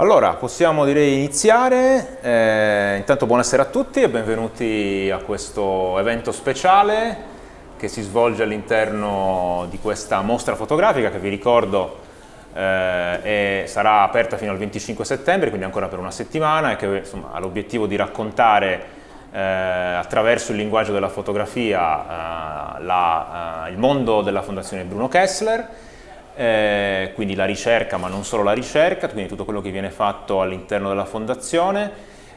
Allora, possiamo direi iniziare. Eh, intanto buonasera a tutti e benvenuti a questo evento speciale che si svolge all'interno di questa mostra fotografica che vi ricordo eh, è, sarà aperta fino al 25 settembre, quindi ancora per una settimana e che insomma, ha l'obiettivo di raccontare eh, attraverso il linguaggio della fotografia eh, la, eh, il mondo della Fondazione Bruno Kessler eh, quindi la ricerca, ma non solo la ricerca, quindi tutto quello che viene fatto all'interno della fondazione.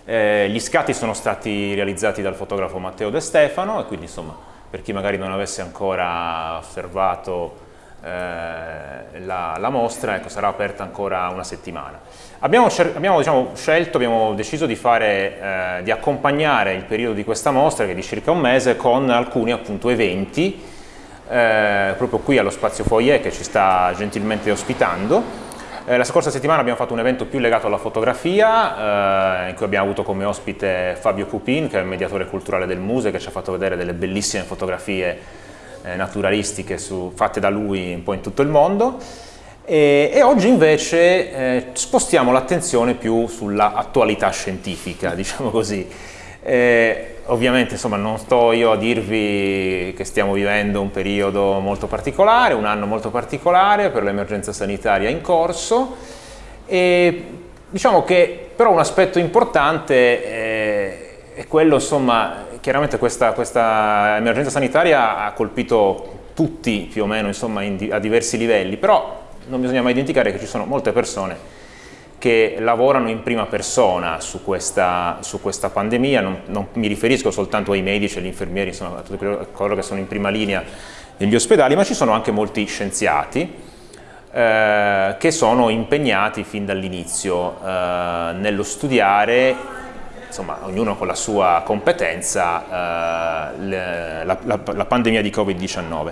Eh, gli scatti sono stati realizzati dal fotografo Matteo De Stefano e quindi insomma per chi magari non avesse ancora osservato eh, la, la, mostra, ecco, sarà aperta ancora una settimana. Abbiamo, abbiamo diciamo, scelto, abbiamo deciso di, fare, eh, di accompagnare il periodo di questa mostra, che è di circa un mese, con alcuni appunto eventi eh, proprio qui allo Spazio Foyer che ci sta gentilmente ospitando. Eh, la scorsa settimana abbiamo fatto un evento più legato alla fotografia, eh, in cui abbiamo avuto come ospite Fabio Cupin, che è il mediatore culturale del Muse, che ci ha fatto vedere delle bellissime fotografie eh, naturalistiche su, fatte da lui un po' in tutto il mondo. E, e oggi invece eh, spostiamo l'attenzione più sulla attualità scientifica, diciamo così. Eh, ovviamente insomma, non sto io a dirvi che stiamo vivendo un periodo molto particolare, un anno molto particolare per l'emergenza sanitaria in corso. E diciamo che però un aspetto importante eh, è quello, insomma, chiaramente questa, questa, emergenza sanitaria ha colpito tutti più o meno insomma, in, a diversi livelli, però non bisogna mai dimenticare che ci sono molte persone che lavorano in prima persona su questa, su questa pandemia, non, non, mi riferisco soltanto ai medici, agli infermieri, insomma, a tutti coloro che sono in prima linea negli ospedali, ma ci sono anche molti scienziati eh, che sono impegnati fin dall'inizio eh, nello studiare, insomma, ognuno con la sua competenza, eh, la, la, la, pandemia di Covid-19.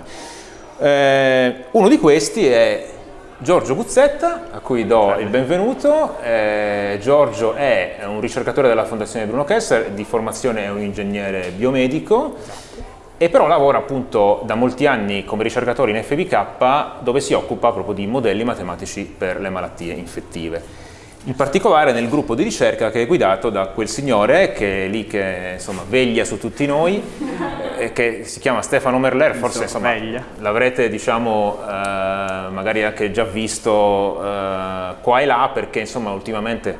Eh, uno di questi è Giorgio Guzzetta, a cui do il benvenuto. Eh, Giorgio è un ricercatore della Fondazione Bruno Kessler, di formazione è un ingegnere biomedico e però lavora appunto da molti anni come ricercatore in FBK dove si occupa proprio di modelli matematici per le malattie infettive in particolare nel gruppo di ricerca che è guidato da quel signore che è lì che insomma, veglia su tutti noi, eh, che si chiama Stefano Merler, forse l'avrete diciamo, eh, magari anche già visto eh, qua e là perché insomma, ultimamente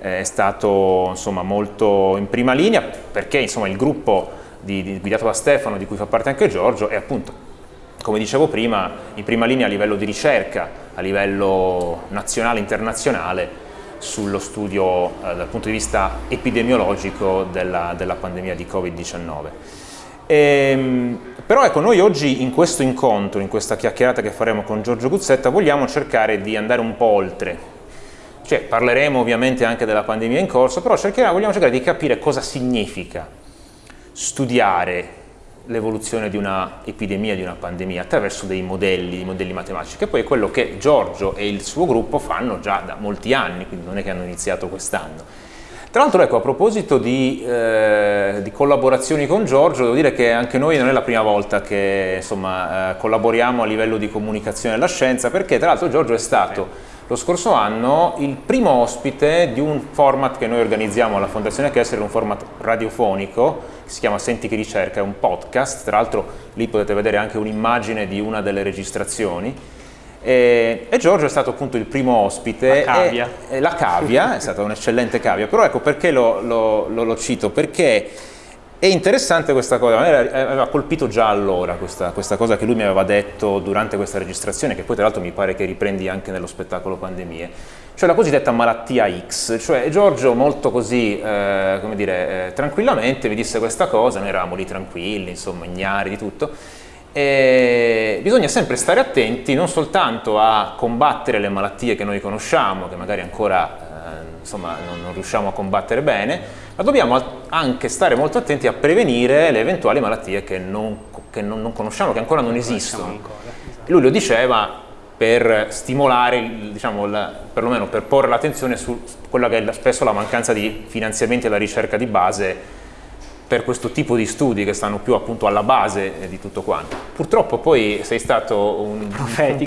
eh, è stato insomma, molto in prima linea perché insomma, il gruppo di, di, guidato da Stefano, di cui fa parte anche Giorgio, è appunto come dicevo prima, in prima linea a livello di ricerca, a livello nazionale e internazionale, sullo studio eh, dal punto di vista epidemiologico della, della pandemia di Covid-19. Ehm, però ecco, noi oggi in questo incontro, in questa chiacchierata che faremo con Giorgio Guzzetta, vogliamo cercare di andare un po' oltre. Cioè, parleremo ovviamente anche della pandemia in corso, però vogliamo cercare di capire cosa significa studiare l'evoluzione di una epidemia, di una pandemia, attraverso dei modelli, modelli matematici, che poi è quello che Giorgio e il suo gruppo fanno già da molti anni, quindi non è che hanno iniziato quest'anno. Tra l'altro, ecco, a proposito di, eh, di, collaborazioni con Giorgio, devo dire che anche noi non è la prima volta che insomma, eh, collaboriamo a livello di comunicazione della scienza, perché tra l'altro Giorgio è stato lo scorso anno il primo ospite di un format che noi organizziamo alla Fondazione Kessler, un format radiofonico, che si chiama Senti che ricerca, è un podcast, tra l'altro lì potete vedere anche un'immagine di una delle registrazioni, e, e, Giorgio è stato appunto il primo ospite. La cavia. E, e la cavia, è stata un'eccellente cavia, però ecco perché lo, lo, lo, lo cito? Perché è interessante questa cosa, mi aveva colpito già allora questa, questa, cosa che lui mi aveva detto durante questa registrazione, che poi tra l'altro mi pare che riprendi anche nello spettacolo Pandemie, cioè la cosiddetta malattia X, cioè Giorgio molto così, eh, come dire, eh, tranquillamente mi disse questa cosa, noi eravamo lì tranquilli, insomma, ignari di tutto, e bisogna sempre stare attenti non soltanto a combattere le malattie che noi conosciamo, che magari ancora eh, insomma, non, non riusciamo a combattere bene, ma dobbiamo anche stare molto attenti a prevenire le eventuali malattie che non, che non, non conosciamo, che ancora non esistono. Esatto. Lui lo diceva per stimolare, diciamo, la, perlomeno per porre l'attenzione su quella che è spesso la mancanza di finanziamenti alla ricerca di base per questo tipo di studi che stanno più appunto alla base di tutto quanto. Purtroppo poi sei stato un,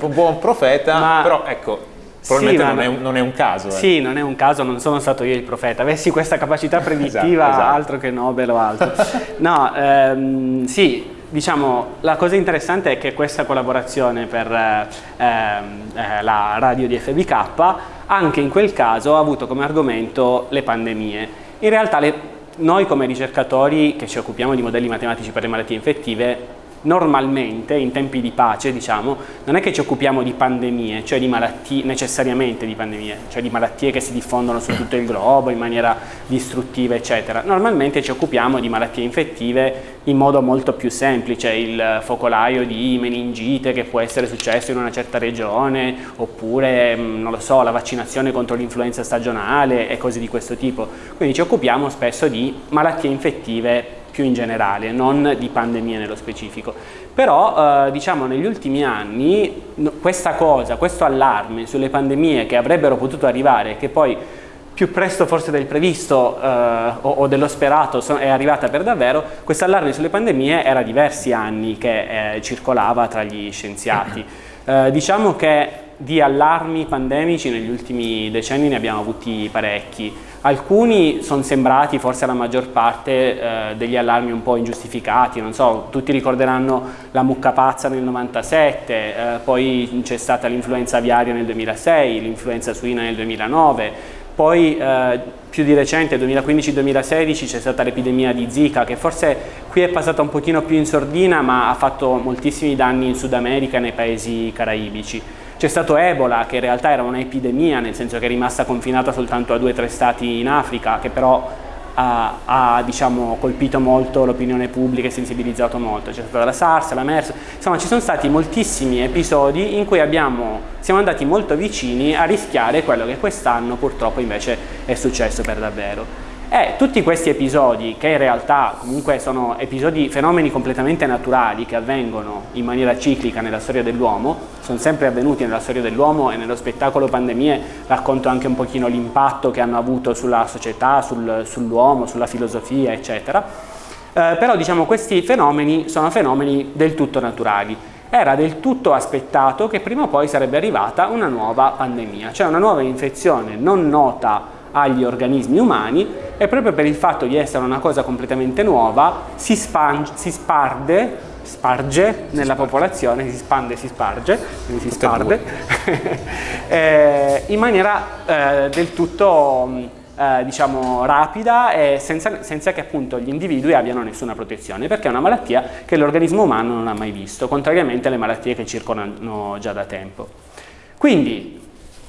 un buon profeta, Ma... però ecco, Probabilmente Sì, non, ma- è un, non è un caso. eh. Sì, non è un caso, non sono stato io il profeta. Avessi questa capacità predittiva, Esatto, esatto. altro che Nobel o altro. No, ehm, sì, diciamo, la cosa interessante è che questa collaborazione per eh, ehm, eh, la radio di FBK, anche in quel caso ha avuto come argomento le pandemie. In realtà le- noi come ricercatori che ci occupiamo di modelli matematici per le malattie infettive, normalmente in tempi di pace, diciamo, non è che ci occupiamo di pandemie, cioè di malattie, necessariamente di pandemie, cioè di malattie che si diffondono su tutto il globo in maniera distruttiva, eccetera. Normalmente ci occupiamo di malattie infettive in modo molto più semplice, il focolaio di meningite che può essere successo in una certa regione, oppure, mh, non lo so, la vaccinazione contro l'influenza stagionale e cose di questo tipo. Quindi ci occupiamo spesso di malattie infettive più in generale, non di pandemie nello specifico. Però eh, diciamo negli ultimi anni questa cosa, questo allarme sulle pandemie che avrebbero potuto arrivare, che poi più presto forse del previsto eh, o, o dello sperato è arrivata per davvero, questo allarme sulle pandemie era diversi anni che eh, circolava tra gli scienziati. Eh, diciamo che di allarmi pandemici negli ultimi decenni ne abbiamo avuti parecchi. Alcuni sono sembrati, forse la maggior parte, eh, degli allarmi un po' ingiustificati, non so, tutti ricorderanno la mucca pazza nel 97, eh, poi c'è stata l'influenza aviaria nel 2006, l'influenza suina nel 2009, poi eh, più di recente, 2015-2016, c'è stata l'epidemia di Zika che forse qui è passata un pochino più in sordina ma ha fatto moltissimi danni in Sud America e nei paesi caraibici. C'è stato Ebola che in realtà era un'epidemia nel senso che è rimasta confinata soltanto a due o tre stati in Africa che però ha, ha, diciamo, colpito molto l'opinione pubblica e sensibilizzato molto. C'è stata la SARS, la MERS, insomma ci sono stati moltissimi episodi in cui abbiamo, siamo andati molto vicini a rischiare quello che quest'anno purtroppo invece è successo per davvero. E tutti questi episodi, che in realtà comunque sono episodi, fenomeni completamente naturali che avvengono in maniera ciclica nella storia dell'uomo, sono sempre avvenuti nella storia dell'uomo e nello spettacolo pandemie racconto anche un pochino l'impatto che hanno avuto sulla società, sul, sull'uomo, sulla filosofia, eccetera. Eh, però diciamo questi fenomeni sono fenomeni del tutto naturali. Era del tutto aspettato che prima o poi sarebbe arrivata una nuova pandemia, cioè una nuova infezione non nota agli organismi umani e proprio per il fatto di essere una cosa completamente nuova si, span- si sparde, sparge nella popolazione, si spande e si sparge, quindi si sparde, eh, in maniera eh, del tutto mh, eh, diciamo rapida e senza, senza che appunto gli individui abbiano nessuna protezione perché è una malattia che l'organismo umano non ha mai visto, contrariamente alle malattie che circolano già da tempo. Quindi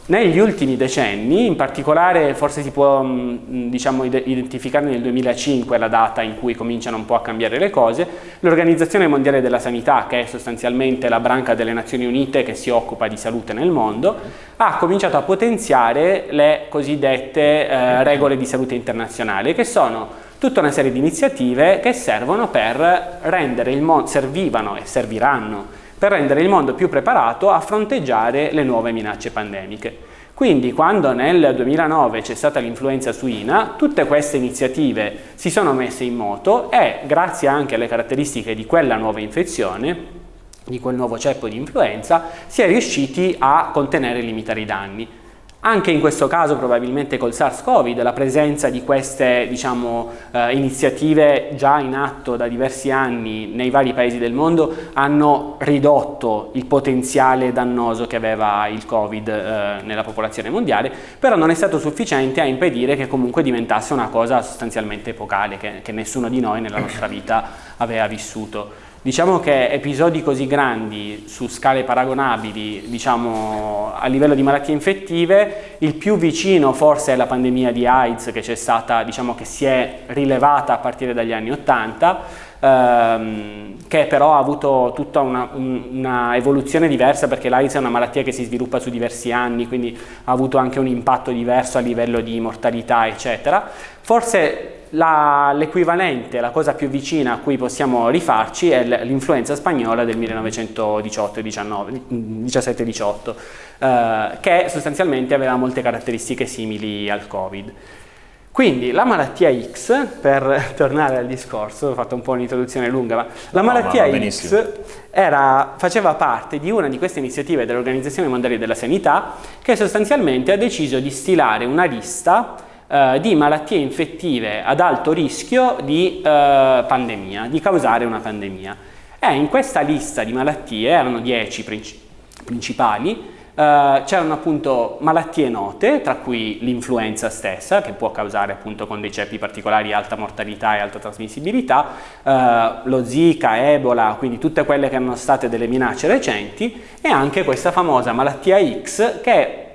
negli ultimi decenni, in particolare forse si può mh, diciamo, ide- identificare nel 2005 la data in cui cominciano un po' a cambiare le cose, l'Organizzazione Mondiale della Sanità, che è sostanzialmente la branca delle Nazioni Unite che si occupa di salute nel mondo, ha cominciato a potenziare le cosiddette eh, regole di salute internazionale, che sono tutta una serie di iniziative che servono per rendere il mondo, servivano e serviranno per rendere il mondo più preparato a fronteggiare le nuove minacce pandemiche. Quindi quando nel 2009 c'è stata l'influenza suina, tutte queste iniziative si sono messe in moto e grazie anche alle caratteristiche di quella nuova infezione, di quel nuovo ceppo di influenza, si è riusciti a contenere e limitare i danni. Anche in questo caso probabilmente col SARS-CoV la presenza di queste diciamo, eh, iniziative già in atto da diversi anni nei vari paesi del mondo hanno ridotto il potenziale dannoso che aveva il Covid eh, nella popolazione mondiale, però non è stato sufficiente a impedire che comunque diventasse una cosa sostanzialmente epocale che, che nessuno di noi nella nostra vita aveva vissuto. Diciamo che episodi così grandi su scale paragonabili, diciamo a livello di malattie infettive, il più vicino forse è la pandemia di AIDS che c'è stata, diciamo che si è rilevata a partire dagli anni 80, ehm, che però ha avuto tutta una, un, una evoluzione diversa perché l'AIDS è una malattia che si sviluppa su diversi anni, quindi ha avuto anche un impatto diverso a livello di mortalità, eccetera. Forse l'equivalente, la cosa più vicina a cui possiamo rifarci è l'influenza spagnola del 1918-17-18, eh, che sostanzialmente aveva molte caratteristiche simili al Covid. Quindi la malattia X, per tornare al discorso, ho fatto un po' un'introduzione lunga, ma la No, malattia ma X era, faceva parte di una di queste iniziative dell'Organizzazione Mondiale della Sanità che sostanzialmente ha deciso di stilare una lista eh, di malattie infettive ad alto rischio di eh, pandemia, di causare una pandemia. E in questa lista di malattie, erano 10 princi- principali, Uh, c'erano appunto malattie note, tra cui l'influenza stessa, che può causare appunto con dei ceppi particolari alta mortalità e alta trasmissibilità, uh, lo Zika, Ebola, quindi tutte quelle che erano state delle minacce recenti, e anche questa famosa malattia X che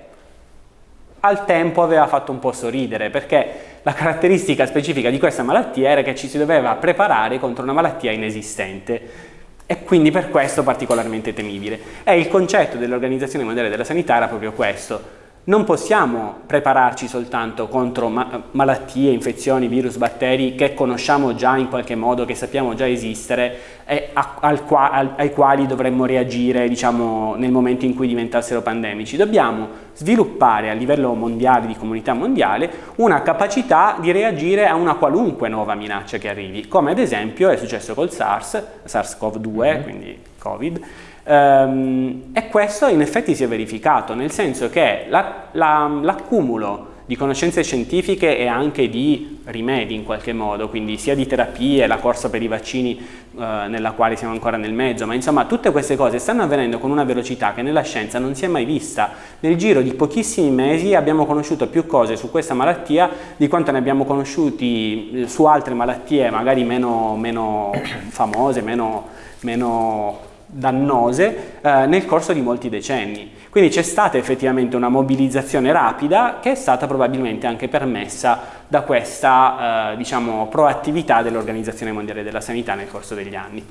al tempo aveva fatto un po' sorridere, perché la caratteristica specifica di questa malattia era che ci si doveva preparare contro una malattia inesistente e quindi per questo particolarmente temibile. E il concetto dell'Organizzazione Mondiale della Sanità era proprio questo. Non possiamo prepararci soltanto contro ma malattie, infezioni, virus, batteri che conosciamo già in qualche modo, che sappiamo già esistere e al qua ai quali dovremmo reagire diciamo, nel momento in cui diventassero pandemici. Dobbiamo sviluppare a livello mondiale, di comunità mondiale, una capacità di reagire a una qualunque nuova minaccia che arrivi, come ad esempio è successo col SARS, SARS-CoV-2, mm -hmm. quindi Covid, e questo in effetti si è verificato, nel senso che l'accumulo la, la, di conoscenze scientifiche e anche di rimedi in qualche modo, quindi sia di terapie, la corsa per i vaccini uh, nella quale siamo ancora nel mezzo, ma insomma tutte queste cose stanno avvenendo con una velocità che nella scienza non si è mai vista. Nel giro di pochissimi mesi abbiamo conosciuto più cose su questa malattia di quanto ne abbiamo conosciuti eh, su altre malattie magari meno, meno famose, meno, meno dannose eh, nel corso di molti decenni. Quindi c'è stata effettivamente una mobilizzazione rapida che è stata probabilmente anche permessa da questa eh, diciamo, proattività dell'Organizzazione Mondiale della Sanità nel corso degli anni.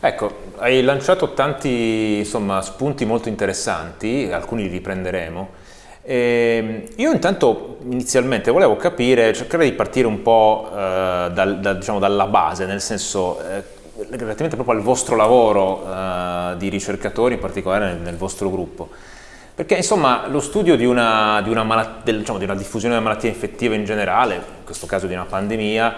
Ecco, hai lanciato tanti insomma, spunti molto interessanti, alcuni li riprenderemo. E io intanto inizialmente volevo capire, cercare di partire un po' eh, dal, da, diciamo, dalla base, nel senso eh, relativamente proprio al vostro lavoro uh, di ricercatori, in particolare nel, nel, vostro gruppo. Perché insomma lo studio di una, di, una del, diciamo, di una, diffusione della malattia infettiva in generale, in questo caso di una pandemia,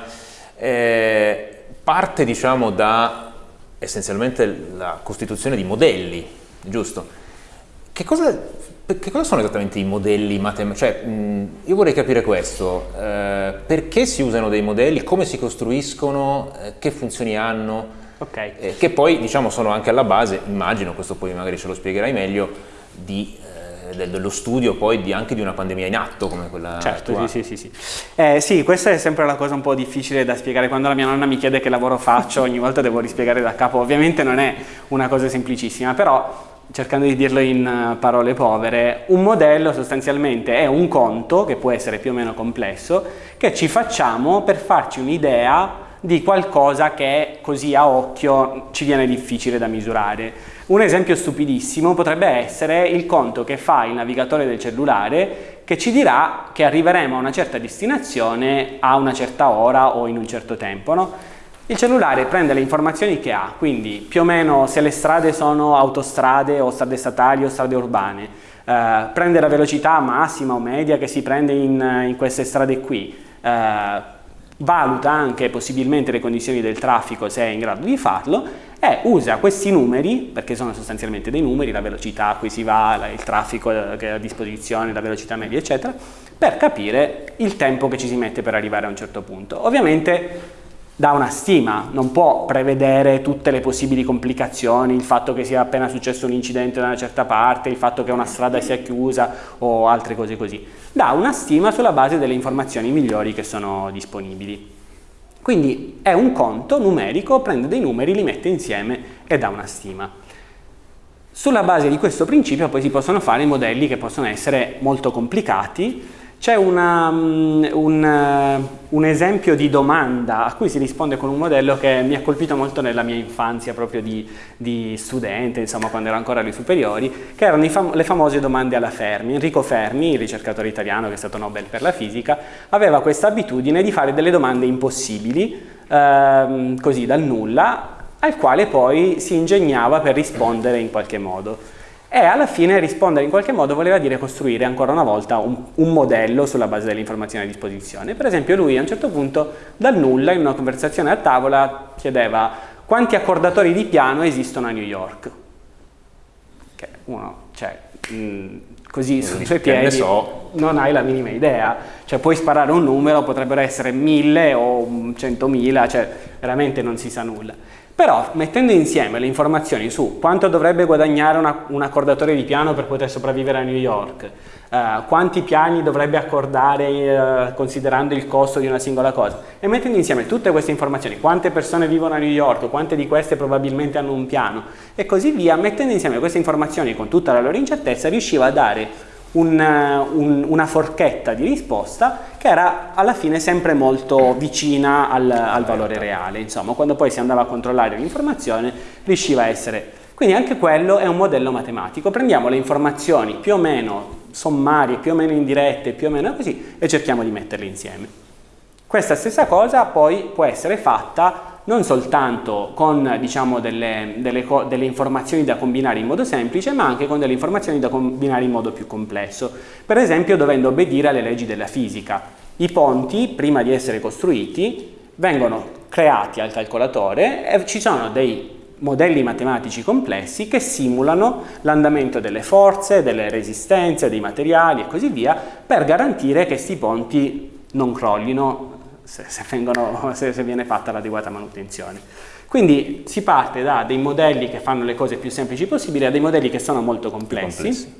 eh, parte diciamo da essenzialmente la costituzione di modelli, giusto? Che cosa, che cosa sono esattamente i modelli matematici? Cioè, mh, io vorrei capire questo, eh, perché si usano dei modelli, come si costruiscono, eh, che funzioni hanno, okay. eh, che poi diciamo sono anche alla base, immagino, questo poi magari ce lo spiegherai meglio, di, eh, dello studio poi di, anche di una pandemia in atto come quella certo, attuale. Sì, sì, sì, sì. Eh, sì, questa è sempre la cosa un po' difficile da spiegare. Quando la mia nonna mi chiede che lavoro faccio, ogni volta devo rispiegare da capo. Ovviamente non è una cosa semplicissima, però cercando di dirlo in eh, parole povere, un modello sostanzialmente è un conto, che può essere più o meno complesso, che ci facciamo per farci un'idea di qualcosa che così a occhio ci viene difficile da misurare. Un esempio stupidissimo potrebbe essere il conto che fa il navigatore del cellulare che ci dirà che arriveremo a una certa destinazione a una certa ora o in un certo tempo. No? Il cellulare prende le informazioni che ha, quindi più o meno se le strade sono autostrade o strade statali o strade urbane, eh, prende la velocità massima o media che si prende in, in queste strade qui, eh, valuta anche possibilmente le condizioni del traffico se è in grado di farlo e usa questi numeri, perché sono sostanzialmente dei numeri, la velocità a cui si va, il traffico che è a disposizione, la velocità media eccetera, per capire il tempo che ci si mette per arrivare a un certo punto. Ovviamente dà una stima, non può prevedere tutte le possibili complicazioni, il fatto che sia appena successo un incidente da una certa parte, il fatto che una strada sia chiusa o altre cose così. Dà una stima sulla base delle informazioni migliori che sono disponibili. Quindi è un conto numerico, prende dei numeri, li mette insieme e dà una stima. Sulla base di questo principio poi si possono fare modelli che possono essere molto complicati, c'è um, un, uh, un, esempio di domanda a cui si risponde con un modello che mi ha colpito molto nella mia infanzia proprio di, di studente, insomma quando ero ancora alle superiori, che erano fam le famose domande alla Fermi. Enrico Fermi, ricercatore italiano che è stato Nobel per la fisica, aveva questa abitudine di fare delle domande impossibili, uh, così dal nulla, al quale poi si ingegnava per rispondere in qualche modo. E alla fine rispondere in qualche modo voleva dire costruire ancora una volta un, un, modello sulla base delle informazioni a disposizione. Per esempio lui a un certo punto dal nulla in una conversazione a tavola chiedeva quanti accordatori di piano esistono a New York. Che uno, cioè, mh, così sui suoi piedi so. non hai la minima idea, cioè puoi sparare un numero, potrebbero essere mille o centomila, cioè veramente non si sa nulla. Però mettendo insieme le informazioni su quanto dovrebbe guadagnare una, un accordatore di piano per poter sopravvivere a New York, eh, quanti piani dovrebbe accordare eh, considerando il costo di una singola cosa, e mettendo insieme tutte queste informazioni, quante persone vivono a New York, quante di queste probabilmente hanno un piano, e così via, mettendo insieme queste informazioni con tutta la loro incertezza, riusciva a dare un, un, una forchetta di risposta che era alla fine sempre molto vicina al, al valore reale, insomma quando poi si andava a controllare l'informazione riusciva a essere, quindi anche quello è un modello matematico, prendiamo le informazioni più o meno sommarie, più o meno indirette, più o meno così e cerchiamo di metterle insieme. Questa stessa cosa poi può essere fatta non soltanto con diciamo, delle, delle, delle, informazioni da combinare in modo semplice, ma anche con delle informazioni da combinare in modo più complesso. Per esempio dovendo obbedire alle leggi della fisica. I ponti, prima di essere costruiti, vengono creati al calcolatore e ci sono dei modelli matematici complessi che simulano l'andamento delle forze, delle resistenze, dei materiali e così via per garantire che questi ponti non crollino se, se, vengono, se, se viene fatta l'adeguata manutenzione. Quindi si parte da dei modelli che fanno le cose più semplici possibili a dei modelli che sono molto complessi, complessi,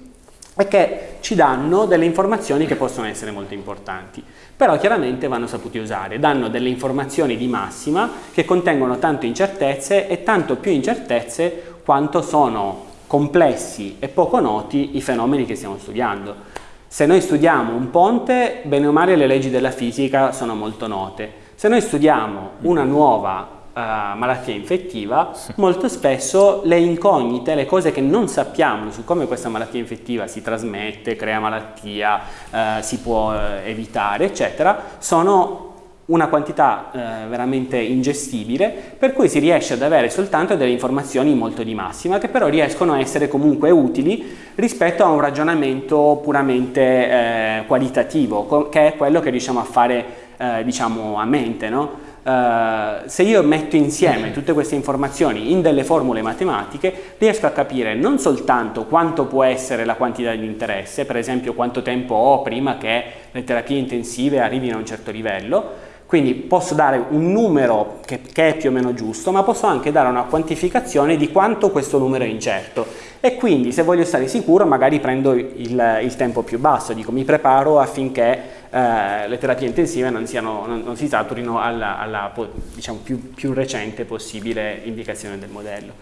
e che ci danno delle informazioni che possono essere molto importanti. Però chiaramente vanno saputi usare, danno delle informazioni di massima che contengono tante incertezze e tanto più incertezze quanto sono complessi e poco noti i fenomeni che stiamo studiando. Se noi studiamo un ponte, bene o male le leggi della fisica sono molto note. Se noi studiamo una nuova uh, malattia infettiva, molto spesso le incognite, le cose che non sappiamo su come questa malattia infettiva si trasmette, crea malattia, uh, si può uh, evitare, eccetera, sono una quantità eh, veramente ingestibile per cui si riesce ad avere soltanto delle informazioni molto di massima che però riescono a essere comunque utili rispetto a un ragionamento puramente eh, qualitativo che è quello che riusciamo a fare eh, diciamo a mente no? Uh, se io metto insieme tutte queste informazioni in delle formule matematiche riesco a capire non soltanto quanto può essere la quantità di interesse, per esempio quanto tempo ho prima che le terapie intensive arrivino a un certo livello, quindi posso dare un numero che, che, è più o meno giusto, ma posso anche dare una quantificazione di quanto questo numero è incerto. E quindi se voglio stare sicuro magari prendo il, il tempo più basso, dico mi preparo affinché eh, le terapie intensive non, siano, non, non si saturino alla, alla diciamo, più, più, recente possibile indicazione del modello.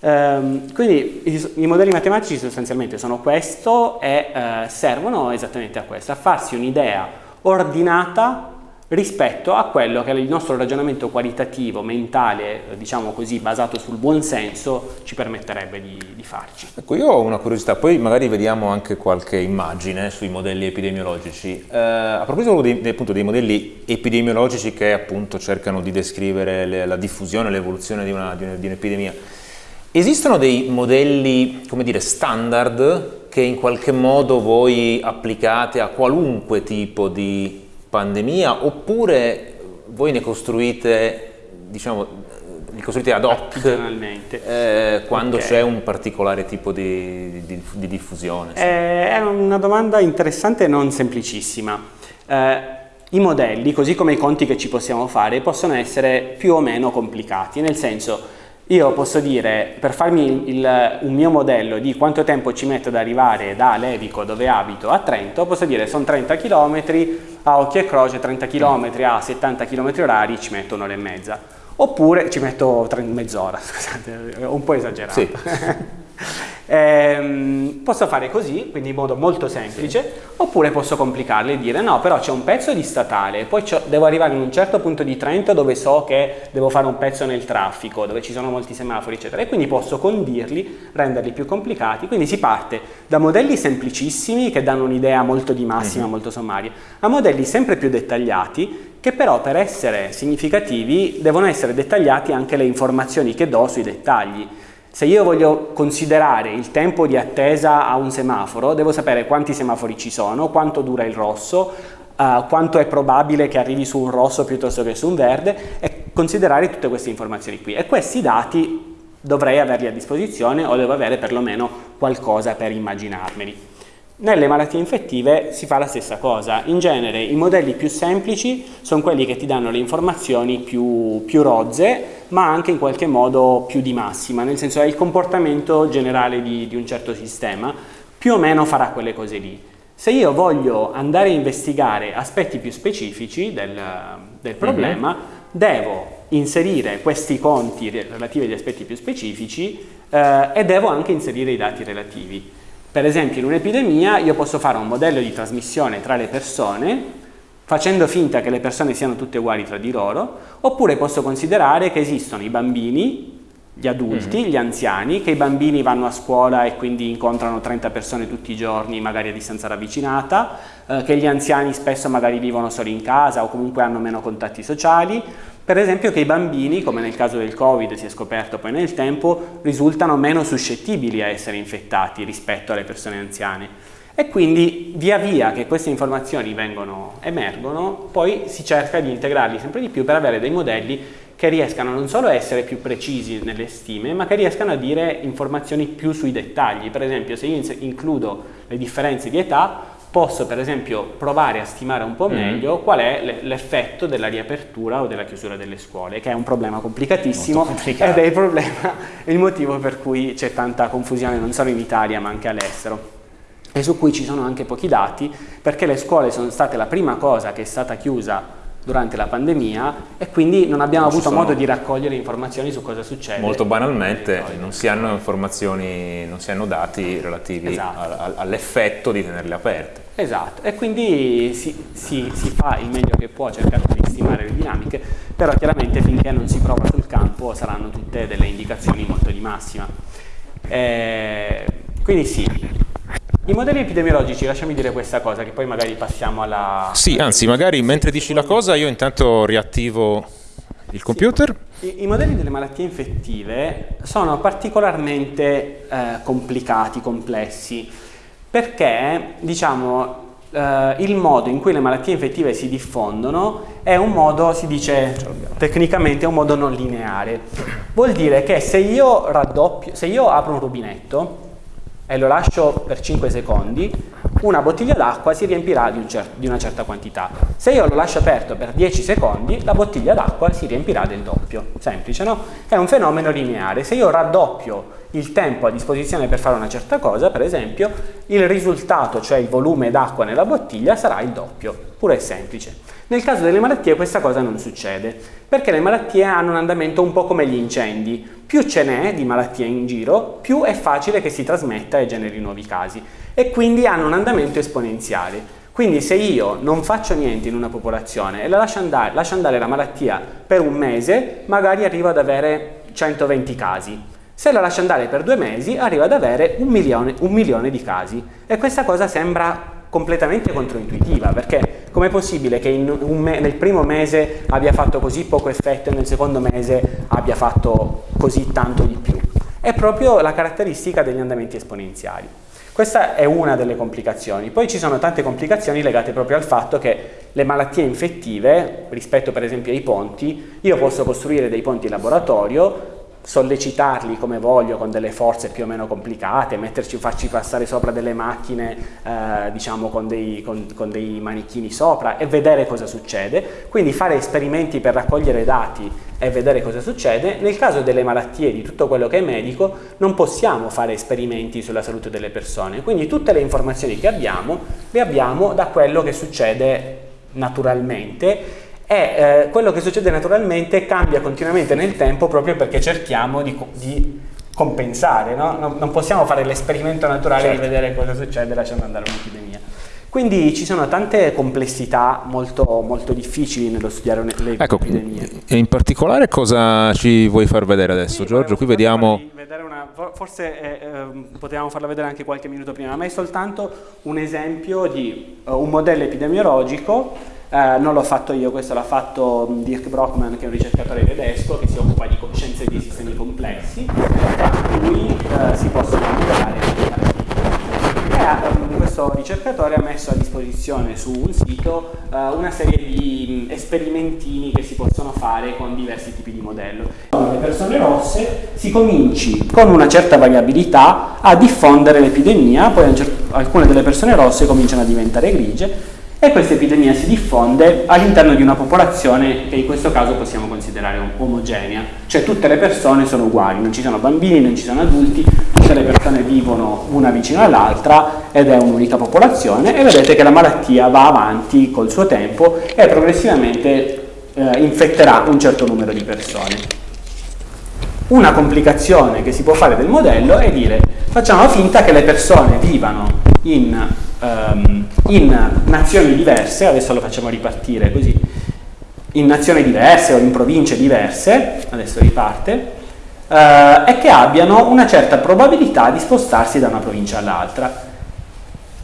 Um, quindi i, i, modelli matematici sostanzialmente sono questo e eh, servono esattamente a questo, a farsi un'idea ordinata rispetto a quello che il nostro ragionamento qualitativo, mentale, diciamo così, basato sul buon senso, ci permetterebbe di, di, farci. Ecco, io ho una curiosità, poi magari vediamo anche qualche immagine sui modelli epidemiologici. Eh, a proposito dei, appunto, dei modelli epidemiologici che appunto cercano di descrivere le, la diffusione, l'evoluzione di, di un'epidemia, esistono dei modelli, come dire, standard che in qualche modo voi applicate a qualunque tipo di pandemia oppure voi ne costruite, diciamo, li costruite ad hoc eh, quando okay. c'è un particolare tipo di, di, di diffusione? Sì. Eh, è una domanda interessante e non semplicissima. Eh, I modelli, così come i conti che ci possiamo fare, possono essere più o meno complicati, nel senso io posso dire, per farmi il, un mio modello di quanto tempo ci metto ad arrivare da Levico, dove abito, a Trento, posso dire sono 30 km, a occhio e croce 30 km a 70 km orari ci metto un'ora e mezza. Oppure ci metto mezz'ora, scusate, un po' esagerato. Sì. Eh, posso fare così, quindi in modo molto semplice, sì. oppure posso complicarle e dire no, però c'è un pezzo di statale, poi devo arrivare in un certo punto di Trento dove so che devo fare un pezzo nel traffico, dove ci sono molti semafori, eccetera, e quindi posso condirli, renderli più complicati. Quindi si parte da modelli semplicissimi che danno un'idea molto di massima, mm -hmm. molto sommaria, a modelli sempre più dettagliati che però per essere significativi devono essere dettagliati anche le informazioni che do sui dettagli. Se io voglio considerare il tempo di attesa a un semaforo, devo sapere quanti semafori ci sono, quanto dura il rosso, uh, quanto è probabile che arrivi su un rosso piuttosto che su un verde e considerare tutte queste informazioni qui. E questi dati dovrei averli a disposizione o devo avere perlomeno qualcosa per immaginarmeli. Nelle malattie infettive si fa la stessa cosa, in genere i modelli più semplici sono quelli che ti danno le informazioni più, più rozze ma anche in qualche modo più di massima, nel senso che il comportamento generale di, di un certo sistema più o meno farà quelle cose lì. Se io voglio andare a investigare aspetti più specifici del, del problema, mm -hmm. devo inserire questi conti relativi agli aspetti più specifici eh, e devo anche inserire i dati relativi. Per esempio in un'epidemia io posso fare un modello di trasmissione tra le persone facendo finta che le persone siano tutte uguali tra di loro, oppure posso considerare che esistono i bambini, gli adulti, mm gli anziani, che i bambini vanno a scuola e quindi incontrano 30 persone tutti i giorni, magari a distanza ravvicinata, eh, che gli anziani spesso magari vivono solo in casa o comunque hanno meno contatti sociali, per esempio che i bambini, come nel caso del Covid si è scoperto poi nel tempo, risultano meno suscettibili a essere infettati rispetto alle persone anziane. E quindi via via che queste informazioni vengono, emergono, poi si cerca di integrarli sempre di più per avere dei modelli che riescano non solo a essere più precisi nelle stime, ma che riescano a dire informazioni più sui dettagli. Per esempio, se io includo le differenze di età, posso per esempio provare a stimare un po' mm. meglio mm. qual è l'effetto della riapertura o della chiusura delle scuole, che è un problema complicatissimo ed è il, problema, il motivo per cui c'è tanta confusione non solo in Italia ma anche all'estero e su cui ci sono anche pochi dati perché le scuole sono state la prima cosa che è stata chiusa durante la pandemia e quindi non abbiamo non avuto modo di raccogliere informazioni su cosa succede. Molto banalmente non si hanno informazioni, non si hanno dati relativi esatto. all'effetto di tenerle aperte. Esatto, e quindi si, si, si, fa il meglio che può cercando di stimare le dinamiche, però chiaramente finché non si prova sul campo saranno tutte delle indicazioni molto di massima. Eh, quindi sì, i modelli epidemiologici, lasciami dire questa cosa, che poi magari passiamo alla... Sì, anzi, magari mentre dici la cosa io intanto riattivo il computer. Sì. I, I, modelli delle malattie infettive sono particolarmente eh, complicati, complessi, perché, diciamo, Uh, il modo in cui le malattie infettive si diffondono è un modo, si dice tecnicamente, è un modo non lineare. Vuol dire che se io raddoppio, se io apro un rubinetto e lo lascio per 5 secondi, una bottiglia d'acqua si riempirà di, un di, una certa quantità. Se io lo lascio aperto per 10 secondi, la bottiglia d'acqua si riempirà del doppio. Semplice, no? È un fenomeno lineare. Se io raddoppio il tempo a disposizione per fare una certa cosa, per esempio, il risultato, cioè il volume d'acqua nella bottiglia, sarà il doppio. Pure e semplice. Nel caso delle malattie questa cosa non succede, perché le malattie hanno un andamento un po' come gli incendi. Più ce n'è di malattie in giro, più è facile che si trasmetta e generi nuovi casi. E quindi hanno un andamento esponenziale. Quindi se io non faccio niente in una popolazione e la lascio andare, lascio andare la malattia per un mese, magari arrivo ad avere 120 casi. Se la lascio andare per due mesi, arrivo ad avere un milione, un milione di casi. E questa cosa sembra completamente controintuitiva, perché com'è possibile che nel primo mese abbia fatto così poco effetto e nel secondo mese abbia fatto così tanto di più? È proprio la caratteristica degli andamenti esponenziali. Questa è una delle complicazioni. Poi ci sono tante complicazioni legate proprio al fatto che le malattie infettive, rispetto per esempio ai ponti, io posso costruire dei ponti in laboratorio, sollecitarli come voglio con delle forze più o meno complicate, metterci, farci passare sopra delle macchine eh, diciamo con dei, con, con dei, manichini sopra e vedere cosa succede, quindi fare esperimenti per raccogliere dati e vedere cosa succede. Nel caso delle malattie, di tutto quello che è medico, non possiamo fare esperimenti sulla salute delle persone, quindi tutte le informazioni che abbiamo le abbiamo da quello che succede naturalmente e eh, quello che succede naturalmente cambia continuamente nel tempo proprio perché cerchiamo di, di compensare, no? non, non, possiamo fare l'esperimento naturale certo. di vedere cosa succede lasciando andare un'epidemia. Quindi ci sono tante complessità molto, molto difficili nello studiare le ecco, epidemie. E in particolare cosa ci vuoi far vedere adesso, sì, Giorgio? Qui vediamo... Una, forse eh, eh, potevamo farla vedere anche qualche minuto prima, ma è soltanto un esempio di uh, un modello epidemiologico eh, non l'ho fatto io, questo l'ha fatto Dirk Brockman che è un ricercatore tedesco che si occupa di scienze di sistemi complessi, tra cui eh, si possono misurare e questo ricercatore ha messo a disposizione su un sito uh, una serie di mh, esperimentini che si possono fare con diversi tipi di modello. Con le persone rosse si cominci con una certa variabilità a diffondere l'epidemia, poi alcune delle persone rosse cominciano a diventare grigie e questa epidemia si diffonde all'interno di una popolazione che in questo caso possiamo considerare omogenea, cioè tutte le persone sono uguali, non ci sono bambini, non ci sono adulti, tutte le persone vivono una vicino all'altra ed è un'unica popolazione e vedete che la malattia va avanti col suo tempo e progressivamente eh, infetterà un certo numero di persone. Una complicazione che si può fare del modello è dire facciamo finta che le persone vivano in um, in nazioni diverse, adesso lo facciamo ripartire così, in nazioni diverse o in province diverse, adesso riparte, uh, e che abbiano una certa probabilità di spostarsi da una provincia all'altra.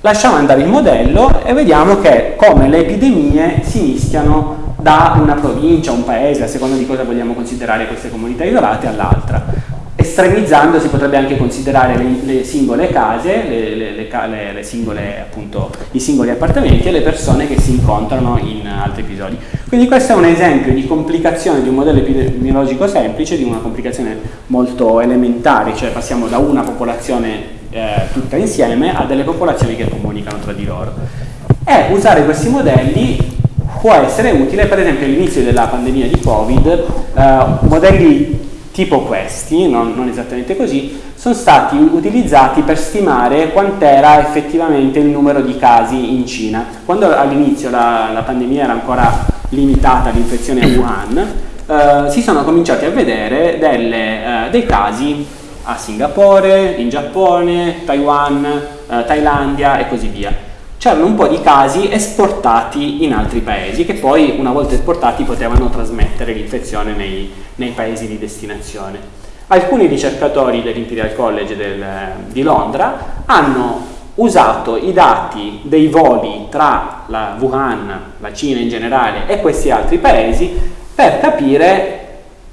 Lasciamo andare il modello e vediamo che come le epidemie si mischiano da una provincia, un paese, a seconda di cosa vogliamo considerare queste comunità isolate, all'altra estremizzando si potrebbe anche considerare le, le singole case, le, le, singole, appunto, i singoli appartamenti e le persone che si incontrano in altri episodi. Quindi questo è un esempio di complicazione di un modello epidemiologico semplice, di una complicazione molto elementare, cioè passiamo da una popolazione eh, tutta insieme a delle popolazioni che comunicano tra di loro. E usare questi modelli può essere utile, per esempio all'inizio della pandemia di Covid, eh, modelli tipo questi, non, non, esattamente così, sono stati utilizzati per stimare quant'era effettivamente il numero di casi in Cina. Quando all'inizio la, la, pandemia era ancora limitata all'infezione a Wuhan, eh, si sono cominciati a vedere delle, eh, dei casi a Singapore, in Giappone, Taiwan, eh, Thailandia e così via c'erano un po' di casi esportati in altri paesi che poi una volta esportati potevano trasmettere l'infezione nei, nei, paesi di destinazione. Alcuni ricercatori dell'Imperial College del, di Londra hanno usato i dati dei voli tra la Wuhan, la Cina in generale e questi altri paesi per capire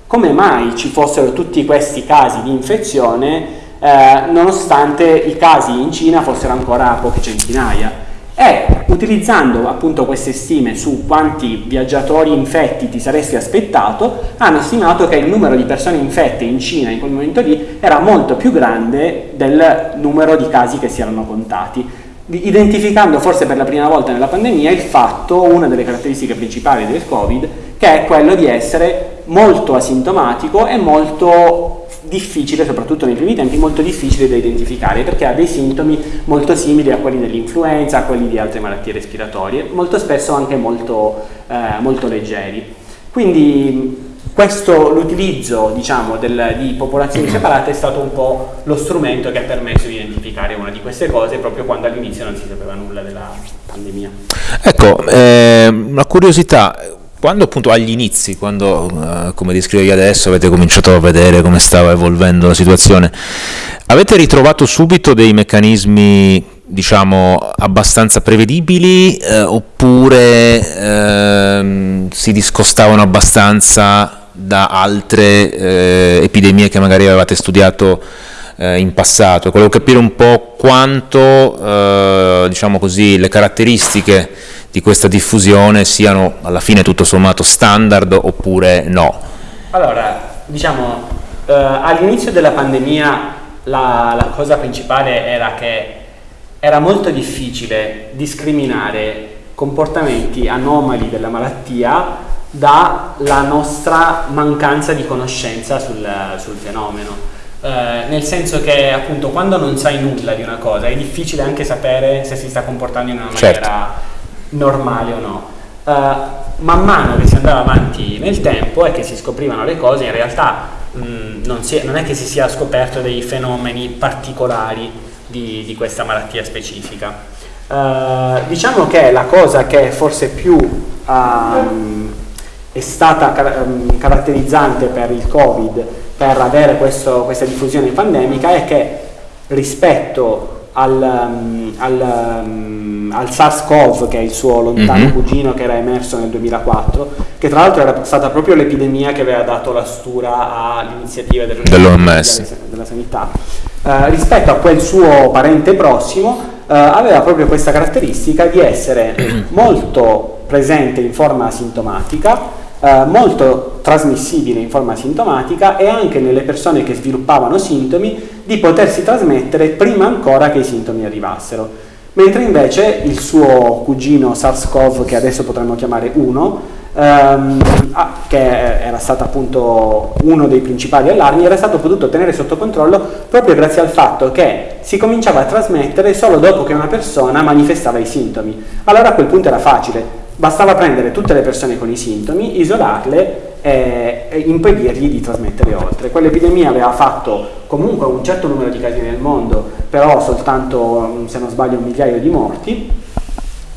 come mai ci fossero tutti questi casi di infezione eh, nonostante i casi in Cina fossero ancora poche centinaia e utilizzando appunto queste stime su quanti viaggiatori infetti ti saresti aspettato, hanno stimato che il numero di persone infette in Cina in quel momento lì era molto più grande del numero di casi che si erano contati, identificando forse per la prima volta nella pandemia il fatto, una delle caratteristiche principali del Covid, che è quello di essere molto asintomatico e molto difficile, soprattutto nei primi tempi, molto difficile da identificare perché ha dei sintomi molto simili a quelli dell'influenza, a quelli di altre malattie respiratorie, molto spesso anche molto, eh, molto leggeri. Quindi l'utilizzo diciamo, di popolazioni separate è stato un po' lo strumento che ha permesso di identificare una di queste cose proprio quando all'inizio non si sapeva nulla della pandemia. Ecco, eh, una curiosità, quando appunto agli inizi, quando uh, come descrivevi adesso avete cominciato a vedere come stava evolvendo la situazione, avete ritrovato subito dei meccanismi diciamo abbastanza prevedibili eh, oppure eh, si discostavano abbastanza da altre eh, epidemie che magari avevate studiato eh, in passato? Volevo capire un po' quanto eh, diciamo così, le caratteristiche di questa diffusione siano alla fine tutto sommato standard oppure no? Allora, diciamo, eh, all'inizio della pandemia la, la cosa principale era che era molto difficile discriminare comportamenti anomali della malattia dalla nostra mancanza di conoscenza sul, sul fenomeno. Eh, nel senso che appunto quando non sai nulla di una cosa è difficile anche sapere se si sta comportando in una certo. maniera normale o no. Uh, man mano che si andava avanti nel tempo e che si scoprivano le cose, in realtà mh, mm, non, si, non, è che si sia scoperto dei fenomeni particolari di, di questa malattia specifica. Uh, diciamo che la cosa che forse più um, è stata car um, caratterizzante per il Covid, per avere questo, questa diffusione pandemica, è che rispetto al, um, al, um, al SARS-CoV, che è il suo lontano mm -hmm. cugino che era emerso nel 2004, che tra l'altro era stata proprio l'epidemia che aveva dato la stura all'iniziativa dell'OMS della sanità, uh, rispetto a quel suo parente prossimo, uh, aveva proprio questa caratteristica di essere molto presente in forma asintomatica, eh, molto trasmissibile in forma sintomatica e anche nelle persone che sviluppavano sintomi di potersi trasmettere prima ancora che i sintomi arrivassero. Mentre invece il suo cugino SARS-CoV, che adesso potremmo chiamare 1, ehm, che era stato appunto uno dei principali allarmi, era stato potuto tenere sotto controllo proprio grazie al fatto che si cominciava a trasmettere solo dopo che una persona manifestava i sintomi. Allora a quel punto era facile, Bastava prendere tutte le persone con i sintomi, isolarle e, e impedirgli di trasmettere oltre. Quell'epidemia aveva fatto comunque un certo numero di casi nel mondo, però soltanto, se non sbaglio, un migliaio di morti,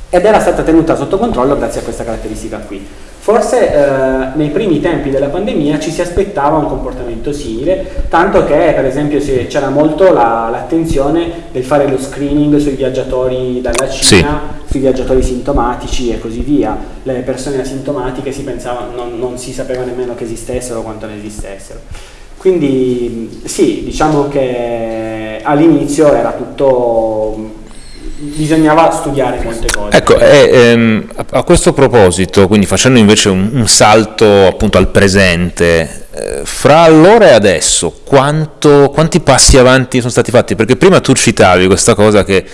ed era stata tenuta sotto controllo grazie a questa caratteristica qui. Forse eh, nei primi tempi della pandemia ci si aspettava un comportamento simile, tanto che per esempio c'era molto l'attenzione la, del fare lo screening sui viaggiatori dalla Cina, sì. sui viaggiatori sintomatici e così via. Le persone asintomatiche si pensava, non, non si sapeva nemmeno che esistessero quanto ne esistessero. Quindi sì, diciamo che all'inizio era tutto bisognava studiare molte cose. Ecco, e, ehm, a, questo proposito, quindi facendo invece un, un salto appunto al presente, eh, fra allora e adesso quanto, quanti passi avanti sono stati fatti? Perché prima tu citavi questa cosa che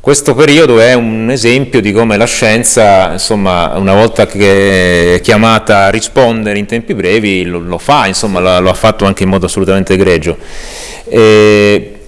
questo periodo è un esempio di come la scienza, insomma, una volta che è chiamata a rispondere in tempi brevi, lo, lo fa, insomma, lo, lo, ha fatto anche in modo assolutamente egregio. E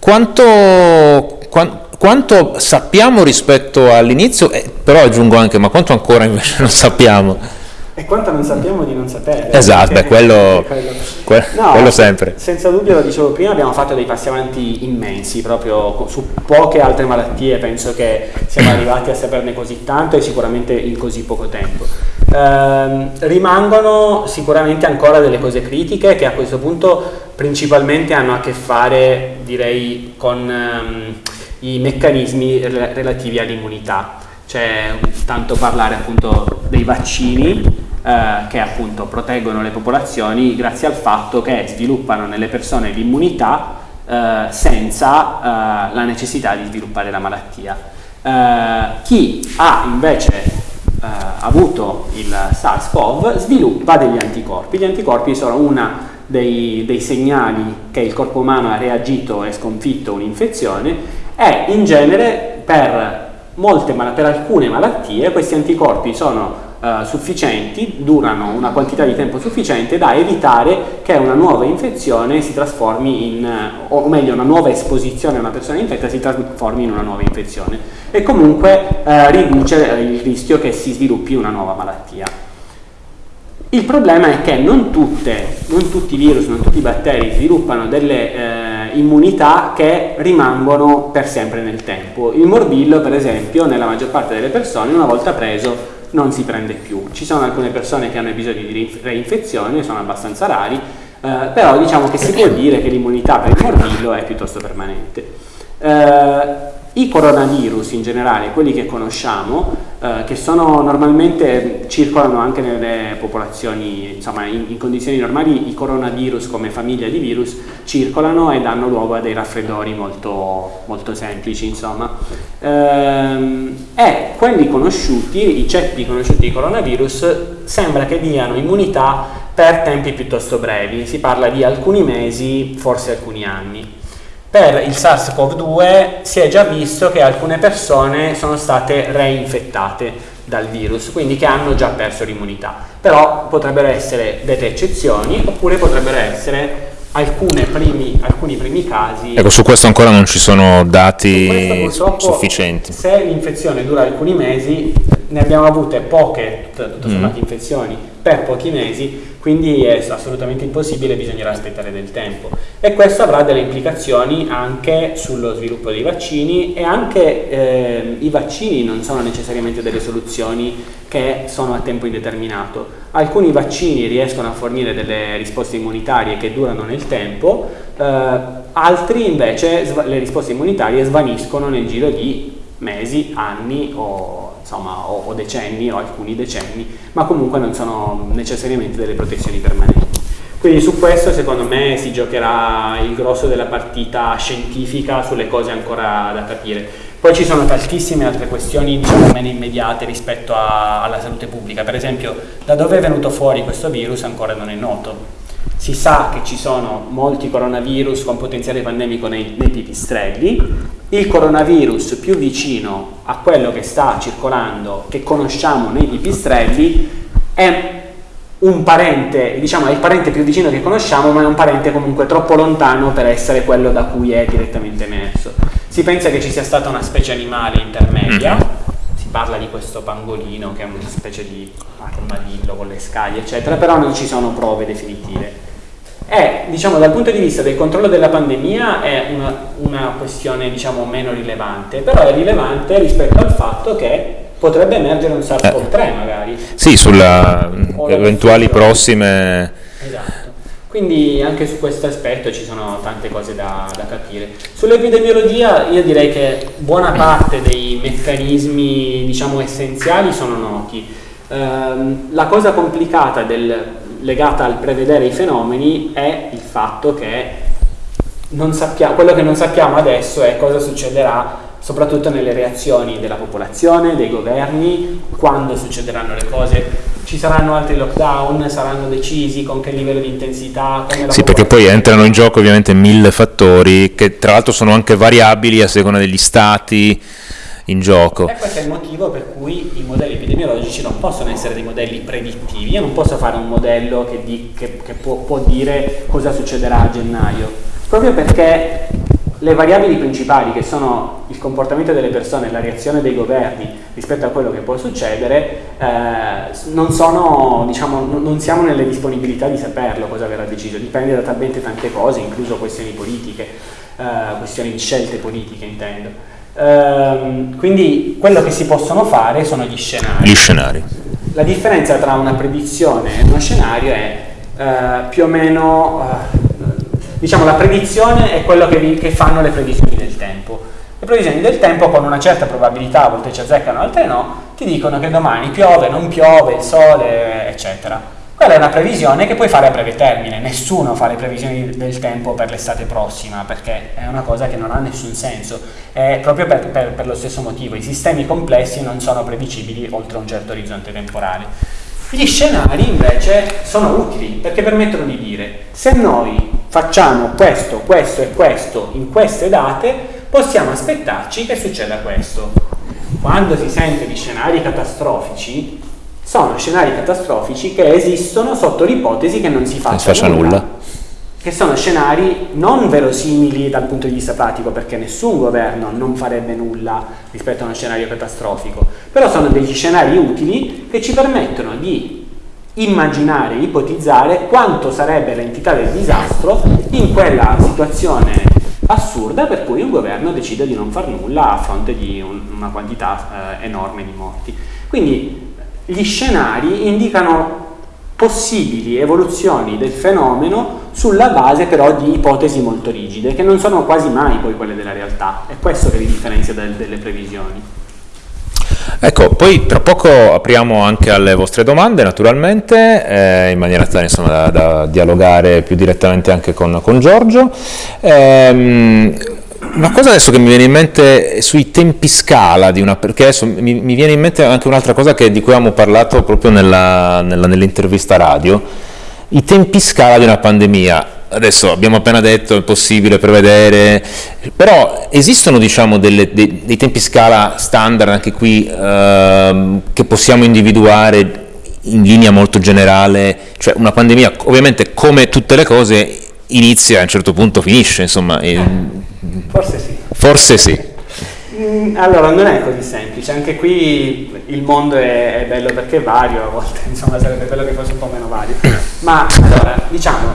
quanto, quanto quanto sappiamo rispetto all'inizio, eh, però aggiungo anche, ma quanto ancora invece non sappiamo? E quanto non sappiamo di non sapere. Esatto, beh, quello, quello. Que no, quello, sempre. Senza dubbio, lo dicevo prima, abbiamo fatto dei passi avanti immensi, proprio su poche altre malattie, penso che siamo arrivati a saperne così tanto e sicuramente in così poco tempo. Eh, rimangono sicuramente ancora delle cose critiche che a questo punto principalmente hanno a che fare, direi, con... Um, i meccanismi relativi all'immunità. C'è tanto parlare appunto dei vaccini eh, che appunto proteggono le popolazioni grazie al fatto che sviluppano nelle persone l'immunità eh, senza eh, la necessità di sviluppare la malattia. Eh, chi ha invece eh, avuto il SARS-CoV sviluppa degli anticorpi. Gli anticorpi sono una dei, dei, segnali che il corpo umano ha reagito e sconfitto un'infezione e in genere per, molte, per alcune malattie questi anticorpi sono Uh, sufficienti, durano una quantità di tempo sufficiente da evitare che una nuova infezione si trasformi in, o meglio una nuova esposizione a una persona infetta si trasformi in una nuova infezione e comunque uh, riduce il rischio che si sviluppi una nuova malattia. Il problema è che non, tutte, non tutti i virus, non tutti i batteri sviluppano delle eh, immunità che rimangono per sempre nel tempo. Il morbillo, per esempio, nella maggior parte delle persone, una volta preso, non si prende più. Ci sono alcune persone che hanno episodi di reinfezione, sono abbastanza rari, eh, però diciamo che si può dire che l'immunità per il morbillo è piuttosto permanente. Eh, i coronavirus in generale, quelli che conosciamo, eh, che sono normalmente circolano anche nelle popolazioni, insomma in, in, condizioni normali i coronavirus come famiglia di virus circolano e danno luogo a dei raffreddori molto, molto semplici, insomma. Ehm, e quelli conosciuti, i ceppi conosciuti di coronavirus, sembra che diano immunità per tempi piuttosto brevi, si parla di alcuni mesi, forse alcuni anni. Per il SARS-CoV-2 si è già visto che alcune persone sono state reinfettate dal virus, quindi che hanno già perso l'immunità. Però potrebbero essere delle eccezioni oppure potrebbero essere primi, alcuni primi casi. Ecco, su questo ancora non ci sono dati sufficienti. Se l'infezione dura alcuni mesi, ne abbiamo avute poche, sommato, mm. infezioni per pochi mesi, quindi è assolutamente impossibile, bisognerà aspettare del tempo. E questo avrà delle implicazioni anche sullo sviluppo dei vaccini e anche eh, i vaccini non sono necessariamente delle soluzioni che sono a tempo indeterminato. Alcuni vaccini riescono a fornire delle risposte immunitarie che durano nel tempo, eh, altri invece le risposte immunitarie svaniscono nel giro di mesi, anni o insomma, o, o decenni o alcuni decenni, ma comunque non sono necessariamente delle protezioni permanenti. Quindi su questo secondo me si giocherà il grosso della partita scientifica sulle cose ancora da capire. Poi ci sono tantissime altre questioni diciamo meno immediate rispetto a, alla salute pubblica, per esempio da dove è venuto fuori questo virus ancora non è noto. Si sa che ci sono molti coronavirus con potenziale pandemico nei, nei pipistrelli, il coronavirus più vicino a quello che sta circolando, che conosciamo nei pipistrelli, è un parente, diciamo è il parente più vicino che conosciamo, ma è un parente comunque troppo lontano per essere quello da cui è direttamente emerso. Si pensa che ci sia stata una specie animale intermedia, parla di questo pangolino che è una specie di armadillo con le scaglie, eccetera, però non ci sono prove definitive è, diciamo, dal punto di vista del controllo della pandemia è una, una questione diciamo, meno rilevante, però è rilevante rispetto al fatto che potrebbe emergere un SARS-CoV-3 eh. magari. Sì, sulle eventuali prossime... Esatto. Quindi anche su questo aspetto ci sono tante cose da, da, capire. Sull'epidemiologia io direi che buona parte dei meccanismi diciamo, essenziali sono noti. Um, la cosa complicata del, legata al prevedere i fenomeni è il fatto che sappiamo, quello che non sappiamo adesso è cosa succederà soprattutto nelle reazioni della popolazione, dei governi, quando succederanno le cose, ci saranno altri lockdown, saranno decisi, con che livello di intensità. sì, perché poi entrano in gioco ovviamente mille fattori che tra l'altro sono anche variabili a seconda degli stati in gioco. E questo è il motivo per cui i modelli epidemiologici non possono essere dei modelli predittivi. Io non posso fare un modello che, di, che, che può, può dire cosa succederà a gennaio, proprio perché le variabili principali che sono il comportamento delle persone e la reazione dei governi rispetto a quello che può succedere eh, non, sono, diciamo, non siamo nelle disponibilità di saperlo cosa verrà deciso, dipende da talmente tante cose, incluso questioni politiche, eh, questioni di scelte politiche intendo. Ehm, quindi quello che si possono fare sono gli scenari. Gli scenari. La differenza tra una predizione e uno scenario è eh, più o meno, eh, diciamo la predizione è quello che, vi, che fanno le previsioni del tempo. Le previsioni del tempo con una certa probabilità, a volte ci azzeccano, altre no, ti dicono che domani piove, non piove, sole, eccetera. Quella è una previsione che puoi fare a breve termine, nessuno fa le previsioni del tempo per l'estate prossima perché è una cosa che non ha nessun senso, è proprio per, per, per lo stesso motivo, i sistemi complessi non sono predicibili oltre un certo orizzonte temporale. Gli scenari invece sono utili perché permettono di dire se noi facciamo questo, questo e questo in queste date possiamo aspettarci che succeda questo. Quando si sente di scenari catastrofici sono scenari catastrofici che esistono sotto l'ipotesi che non si faccia, non nulla, nulla. Che sono scenari non verosimili dal punto di vista pratico, perché nessun governo non farebbe nulla rispetto a uno scenario catastrofico, però sono degli scenari utili che ci permettono di immaginare, ipotizzare quanto sarebbe l'entità del disastro in quella situazione assurda per cui un governo decide di non far nulla a fronte di un, una quantità eh, enorme di morti. Quindi gli scenari indicano possibili evoluzioni del fenomeno sulla base però di ipotesi molto rigide, che non sono quasi mai poi quelle della realtà. È questo che li differenzia delle previsioni. Ecco, poi tra poco apriamo anche alle vostre domande naturalmente, eh, in maniera tale insomma, da, da, dialogare più direttamente anche con, con Giorgio. Eh, una cosa adesso che mi viene in mente sui tempi scala di una, perché adesso mi, mi viene in mente anche un'altra cosa che, di cui abbiamo parlato proprio nell'intervista radio, i tempi scala di una pandemia. Adesso abbiamo appena detto è possibile prevedere, però esistono diciamo delle, dei, dei, tempi scala standard anche qui ehm, che possiamo individuare in linea molto generale, cioè una pandemia ovviamente come tutte le cose inizia e a un certo punto finisce, insomma. Forse sì. Forse sì. Mm, allora, non è così semplice, anche qui il mondo è, è, bello perché è vario, a volte insomma sarebbe bello che fosse un po' meno vario. Ma allora, diciamo,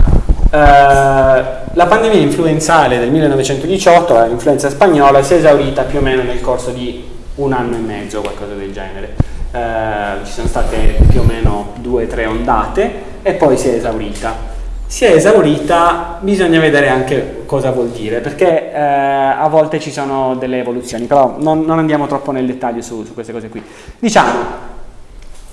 la pandemia influenzale del 1918, l'influenza spagnola, si è esaurita più o meno nel corso di un anno e mezzo, qualcosa del genere. Eh, ci sono state più o meno due o tre ondate e poi si è esaurita si è esaurita, bisogna vedere anche cosa vuol dire, perché eh, a volte ci sono delle evoluzioni, però non, non andiamo troppo nel dettaglio su, su, queste cose qui. Diciamo,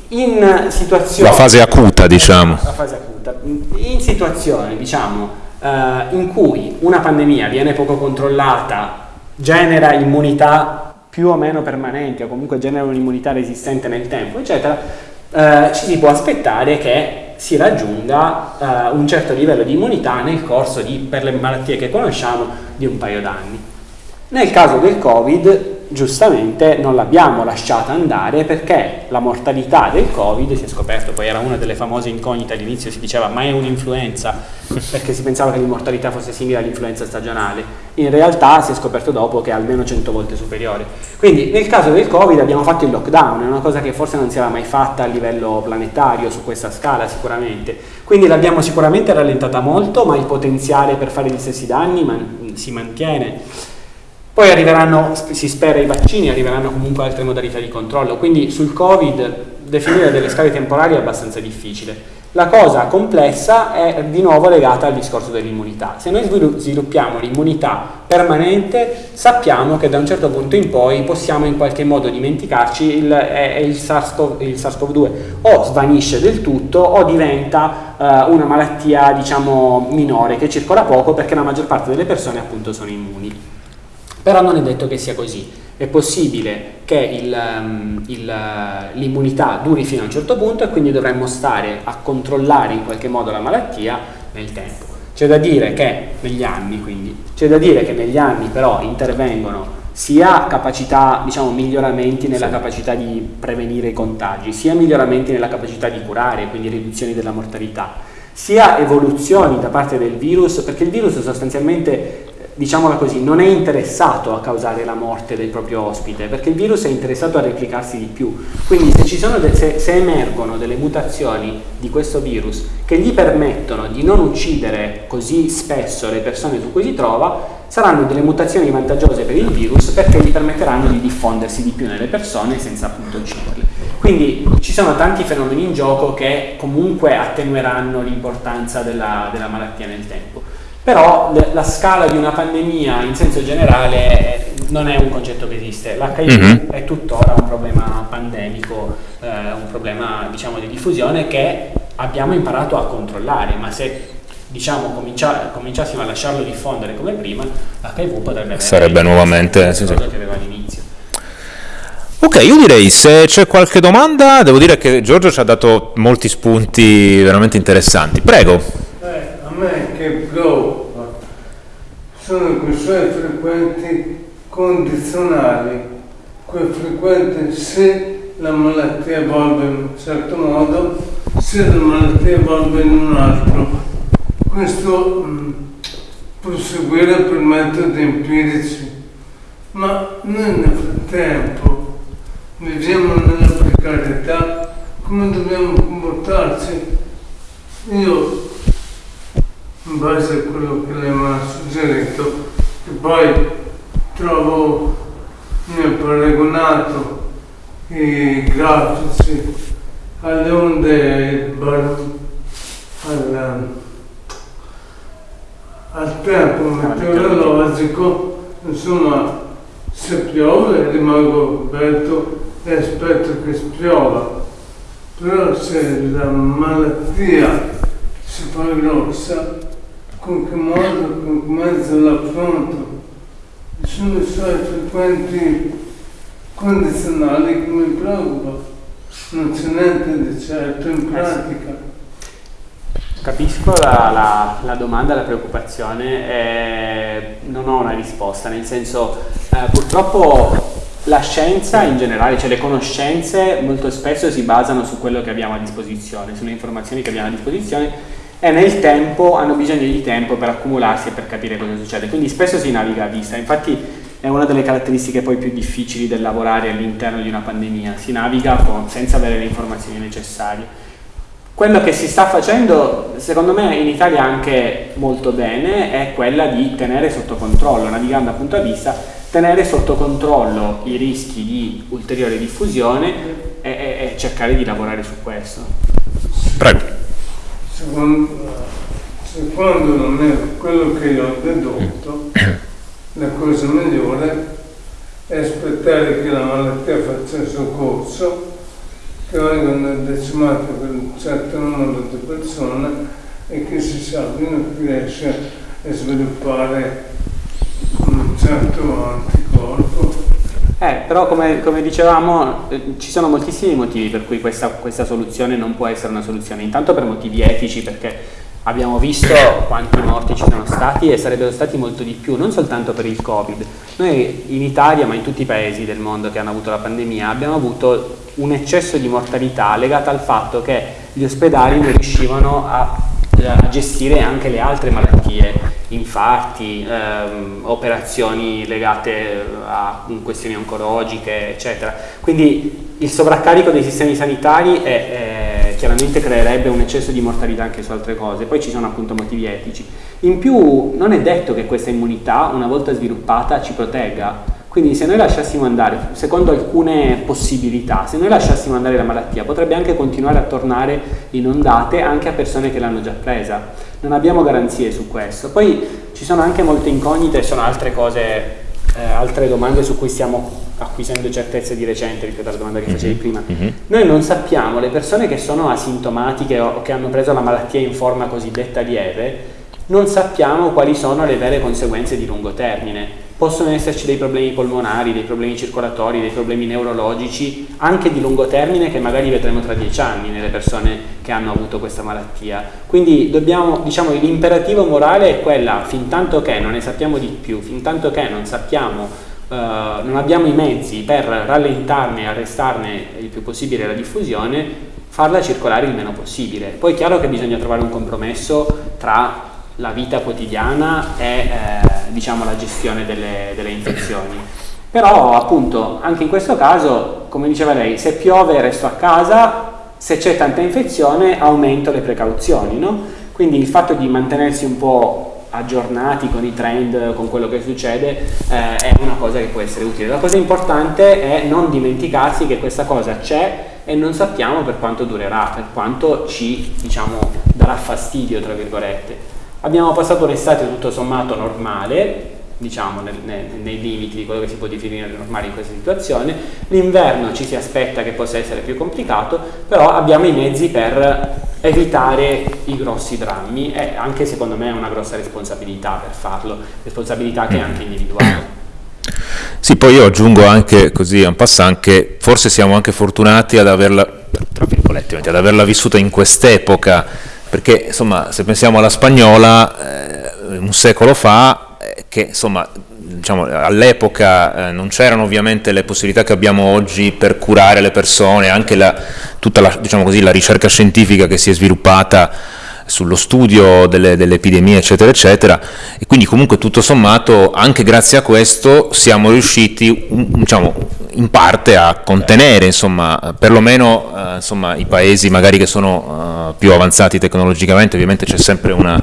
in situazioni... La fase acuta, diciamo. La fase acuta. In situazioni, diciamo, eh, in cui una pandemia viene poco controllata, genera immunità più o meno permanenti, o comunque genera un'immunità resistente nel tempo, eccetera, eh, ci si può aspettare che si raggiunga eh, un certo livello di immunità nel corso di, per le malattie che conosciamo, di un paio d'anni. Nel caso del Covid, giustamente, non l'abbiamo lasciata andare perché la mortalità del Covid, si è scoperto, poi era una delle famose incognite all'inizio, si diceva ma è un'influenza, perché si pensava che l'immortalità fosse simile all'influenza stagionale. In realtà si è scoperto dopo che è almeno 100 volte superiore. Quindi nel caso del Covid abbiamo fatto il lockdown, è una cosa che forse non si era mai fatta a livello planetario, su questa scala sicuramente. Quindi l'abbiamo sicuramente rallentata molto, ma il potenziale per fare gli stessi danni man si mantiene. Poi arriveranno, si spera, i vaccini, arriveranno comunque altre modalità di controllo, quindi sul Covid definire delle scale temporali è abbastanza difficile. La cosa complessa è di nuovo legata al discorso dell'immunità. Se noi sviluppiamo l'immunità permanente, sappiamo che da un certo punto in poi possiamo in qualche modo dimenticarci il, il SARS-CoV-2 o svanisce del tutto o diventa uh, una malattia diciamo minore che circola poco perché la maggior parte delle persone appunto sono immuni. Però non è detto che sia così. È possibile che um, l'immunità duri fino a un certo punto e quindi dovremmo stare a controllare in qualche modo la malattia nel tempo. C'è da dire che negli anni, quindi, c'è da dire che negli anni però intervengono sia capacità, diciamo, miglioramenti nella sì. capacità di prevenire i contagi, sia miglioramenti nella capacità di curare, quindi riduzioni della mortalità, sia evoluzioni da parte del virus, perché il virus sostanzialmente diciamola così, non è interessato a causare la morte del proprio ospite, perché il virus è interessato a replicarsi di più. Quindi se, de se, se, emergono delle mutazioni di questo virus che gli permettono di non uccidere così spesso le persone su cui si trova, saranno delle mutazioni vantaggiose per il virus perché gli permetteranno di diffondersi di più nelle persone senza appunto ucciderle. Quindi ci sono tanti fenomeni in gioco che comunque attenueranno l'importanza della, della malattia nel tempo però la scala di una pandemia in senso generale non è un concetto che esiste. L'HIV mm -hmm. è tuttora un problema pandemico, eh, un problema diciamo, di diffusione che abbiamo imparato a controllare, ma se diciamo, comincia, cominciassimo a lasciarlo diffondere come prima, l'HIV potrebbe Sarebbe nuovamente sì, sì. che aveva all'inizio. Ok, io direi se c'è qualche domanda, devo dire che Giorgio ci ha dato molti spunti veramente interessanti. Prego che preoccupa sono quei suoi frequenti condizionali, quei frequenti se la malattia evolve in un certo modo, se la malattia evolve in un altro. Questo mh, mm, proseguire per metodi empirici, ma noi nel frattempo viviamo nella precarietà, come dobbiamo comportarci? Io in base a quello che lei mi ha suggerito. E poi trovo, mi ha paragonato i grafici alle onde al, al tempo meteorologico, insomma se piove rimango coperto e aspetto che spiova, però se la malattia si fa grossa con che modo, con che mezzo l'affronto. Sono i suoi frequenti condizionali che mi preoccupa. Non c'è niente di certo in pratica. Capisco la, la, la, domanda, la preoccupazione, eh, non ho una risposta, nel senso eh, purtroppo la scienza in generale, cioè le conoscenze molto spesso si basano su quello che abbiamo a disposizione, sulle informazioni che abbiamo a disposizione e nel tempo hanno bisogno di tempo per accumularsi e per capire cosa succede, quindi spesso si naviga a vista, infatti è una delle caratteristiche poi più difficili del lavorare all'interno di una pandemia, si naviga con, senza avere le informazioni necessarie. Quello che si sta facendo, secondo me in Italia anche molto bene, è quella di tenere sotto controllo, navigando appunto a vista, tenere sotto controllo i rischi di ulteriore diffusione e, e, e cercare di lavorare su questo. Prego. Secondo, secondo me quello che io ho dedotto, la cosa migliore è aspettare che la malattia faccia il suo corso che vengono decimate per un certo numero di persone e che si sa fino a che riesce a sviluppare un certo anticorpo. Eh, però come, come dicevamo eh, ci sono moltissimi motivi per cui questa, questa soluzione non può essere una soluzione, intanto per motivi etici perché abbiamo visto quanti morti ci sono stati e sarebbero stati molto di più, non soltanto per il Covid. Noi in Italia, ma in tutti i paesi del mondo che hanno avuto la pandemia, abbiamo avuto un eccesso di mortalità legato al fatto che gli ospedali non riuscivano a, a gestire anche le altre malattie, infarti, ehm, operazioni legate a questioni oncologiche, eccetera. Quindi il sovraccarico dei sistemi sanitari è, è, chiaramente creerebbe un eccesso di mortalità anche su altre cose, poi ci sono appunto motivi etici. In più non è detto che questa immunità, una volta sviluppata, ci protegga, quindi se noi lasciassimo andare, secondo alcune possibilità, se noi lasciassimo andare la malattia potrebbe anche continuare a tornare in ondate anche a persone che l'hanno già presa. Non abbiamo garanzie su questo. Poi ci sono anche molte incognite, sono altre cose, eh, altre domande su cui stiamo acquisendo certezze di recente rispetto alla domanda che facevi mm -hmm. prima. Mm -hmm. Noi non sappiamo, le persone che sono asintomatiche o che hanno preso la malattia in forma cosiddetta lieve, non sappiamo quali sono le vere conseguenze di lungo termine possono esserci dei problemi polmonari, dei problemi circolatori, dei problemi neurologici, anche di lungo termine che magari vedremo tra dieci anni nelle persone che hanno avuto questa malattia. Quindi dobbiamo, diciamo, l'imperativo morale è quella, fin tanto che non ne sappiamo di più, fin tanto che non sappiamo, eh, non abbiamo i mezzi per rallentarne e arrestarne il più possibile la diffusione, farla circolare il meno possibile. Poi è chiaro che bisogna trovare un compromesso tra la vita quotidiana e eh, diciamo, la gestione delle, delle, infezioni. Però appunto anche in questo caso, come diceva lei, se piove resto a casa, se c'è tanta infezione aumento le precauzioni, no? quindi il fatto di mantenersi un po' aggiornati con i trend, con quello che succede, eh, è una cosa che può essere utile. La cosa importante è non dimenticarsi che questa cosa c'è e non sappiamo per quanto durerà, per quanto ci diciamo, darà fastidio, tra virgolette. Abbiamo passato un'estate tutto sommato normale, diciamo nel, nel, nei limiti di quello che si può definire normale in questa situazione, l'inverno ci si aspetta che possa essere più complicato, però abbiamo i mezzi per evitare i grossi drammi e anche secondo me è una grossa responsabilità per farlo, responsabilità che è anche individuale. Sì, poi io aggiungo anche così un passant che forse siamo anche fortunati ad averla, tra virgolette, ad averla vissuta in quest'epoca perché insomma se pensiamo alla spagnola eh, un secolo fa eh, che diciamo, all'epoca eh, non c'erano ovviamente le possibilità che abbiamo oggi per curare le persone, anche la, tutta la, diciamo così, la ricerca scientifica che si è sviluppata sullo studio delle, delle, epidemie eccetera eccetera e quindi comunque tutto sommato anche grazie a questo siamo riusciti diciamo, in parte a contenere insomma perlomeno eh, insomma, i paesi magari che sono uh, più avanzati tecnologicamente ovviamente c'è sempre una,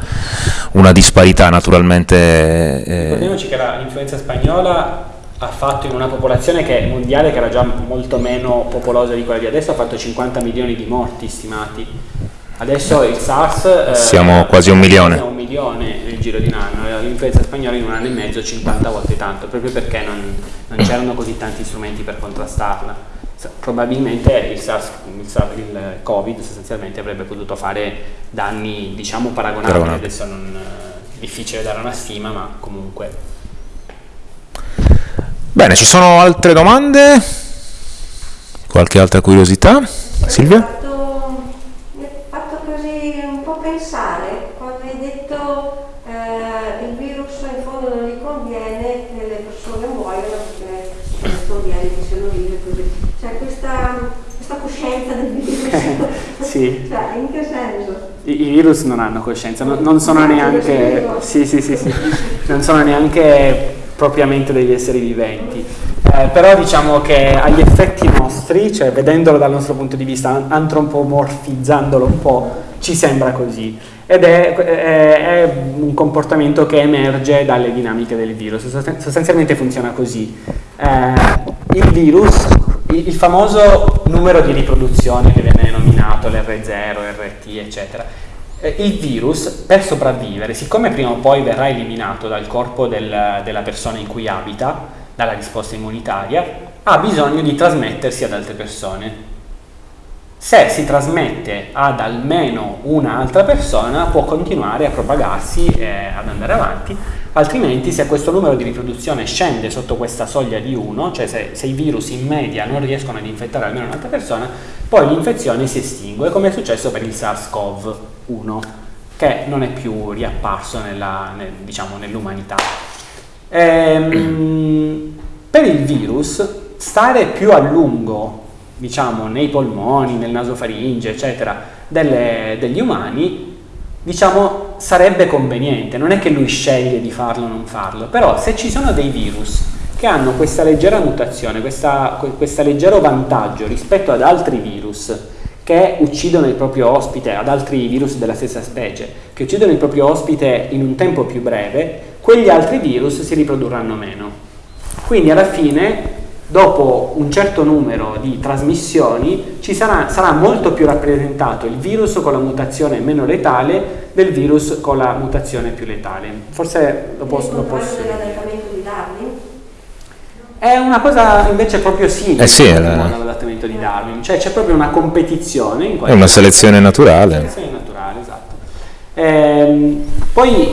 una, disparità naturalmente eh. ricordiamoci che l'influenza spagnola ha fatto in una popolazione che mondiale che era già molto meno popolosa di quella di adesso ha fatto 50 milioni di morti stimati Adesso il SARS... Eh, Siamo quasi un milione. Un milione nel giro di un anno, l'influenza spagnola in un anno e mezzo 50 volte tanto, proprio perché non, non c'erano così tanti strumenti per contrastarla. Probabilmente il, SARS, il, SARS, il Covid sostanzialmente avrebbe potuto fare danni diciamo paragonabili, Paragonabile. adesso non è difficile dare una stima, ma comunque. Bene, ci sono altre domande? Qualche altra curiosità? Silvia? pensare, quando hai detto eh, il virus in fondo non gli conviene che le persone muoiono perché questo viene di cellulite così. Cioè questa, questa coscienza del virus. sì. cioè, in che senso? I, I, virus non hanno coscienza, non, non sono neanche... Sì, sì, sì, sì. non sono neanche propriamente degli esseri viventi. Eh, però diciamo che agli effetti nostri, cioè vedendolo dal nostro punto di vista, antropomorfizzandolo un po', ci sembra così. Ed è, è, è un comportamento che emerge dalle dinamiche del virus. Sostanzialmente funziona così. Eh, il virus, il, il famoso numero di riproduzione che viene nominato, l'R0, RT, eccetera, eh, il virus per sopravvivere, siccome prima o poi verrà eliminato dal corpo del, della persona in cui abita, dalla risposta immunitaria, ha bisogno di trasmettersi ad altre persone. Se si trasmette ad almeno un'altra persona può continuare a propagarsi e ad andare avanti, altrimenti se questo numero di riproduzione scende sotto questa soglia di 1, cioè se, se i virus in media non riescono ad infettare almeno un'altra persona, poi l'infezione si estingue, come è successo per il SARS-CoV. 1 che non è più riapparso nella, nel, diciamo, nell'umanità. Ehm, per il virus stare più a lungo diciamo, nei polmoni, nel nasofaringe, eccetera, delle, degli umani, diciamo, sarebbe conveniente. Non è che lui sceglie di farlo o non farlo, però se ci sono dei virus che hanno questa leggera mutazione, questo leggero vantaggio rispetto ad altri virus, che uccidono il proprio ospite, ad altri virus della stessa specie, che uccidono il proprio ospite in un tempo più breve, quegli altri virus si riprodurranno meno. Quindi alla fine, dopo un certo numero di trasmissioni, sarà, sarà molto più rappresentato il virus con la mutazione meno letale del virus con la mutazione più letale. Forse lo posso... Lo posso... di Darwin? È una cosa invece proprio simile eh sì, era... all'adattamento di Darwin, cioè c'è proprio una competizione. In è una selezione naturale. Una selezione naturale, esatto. Ehm, poi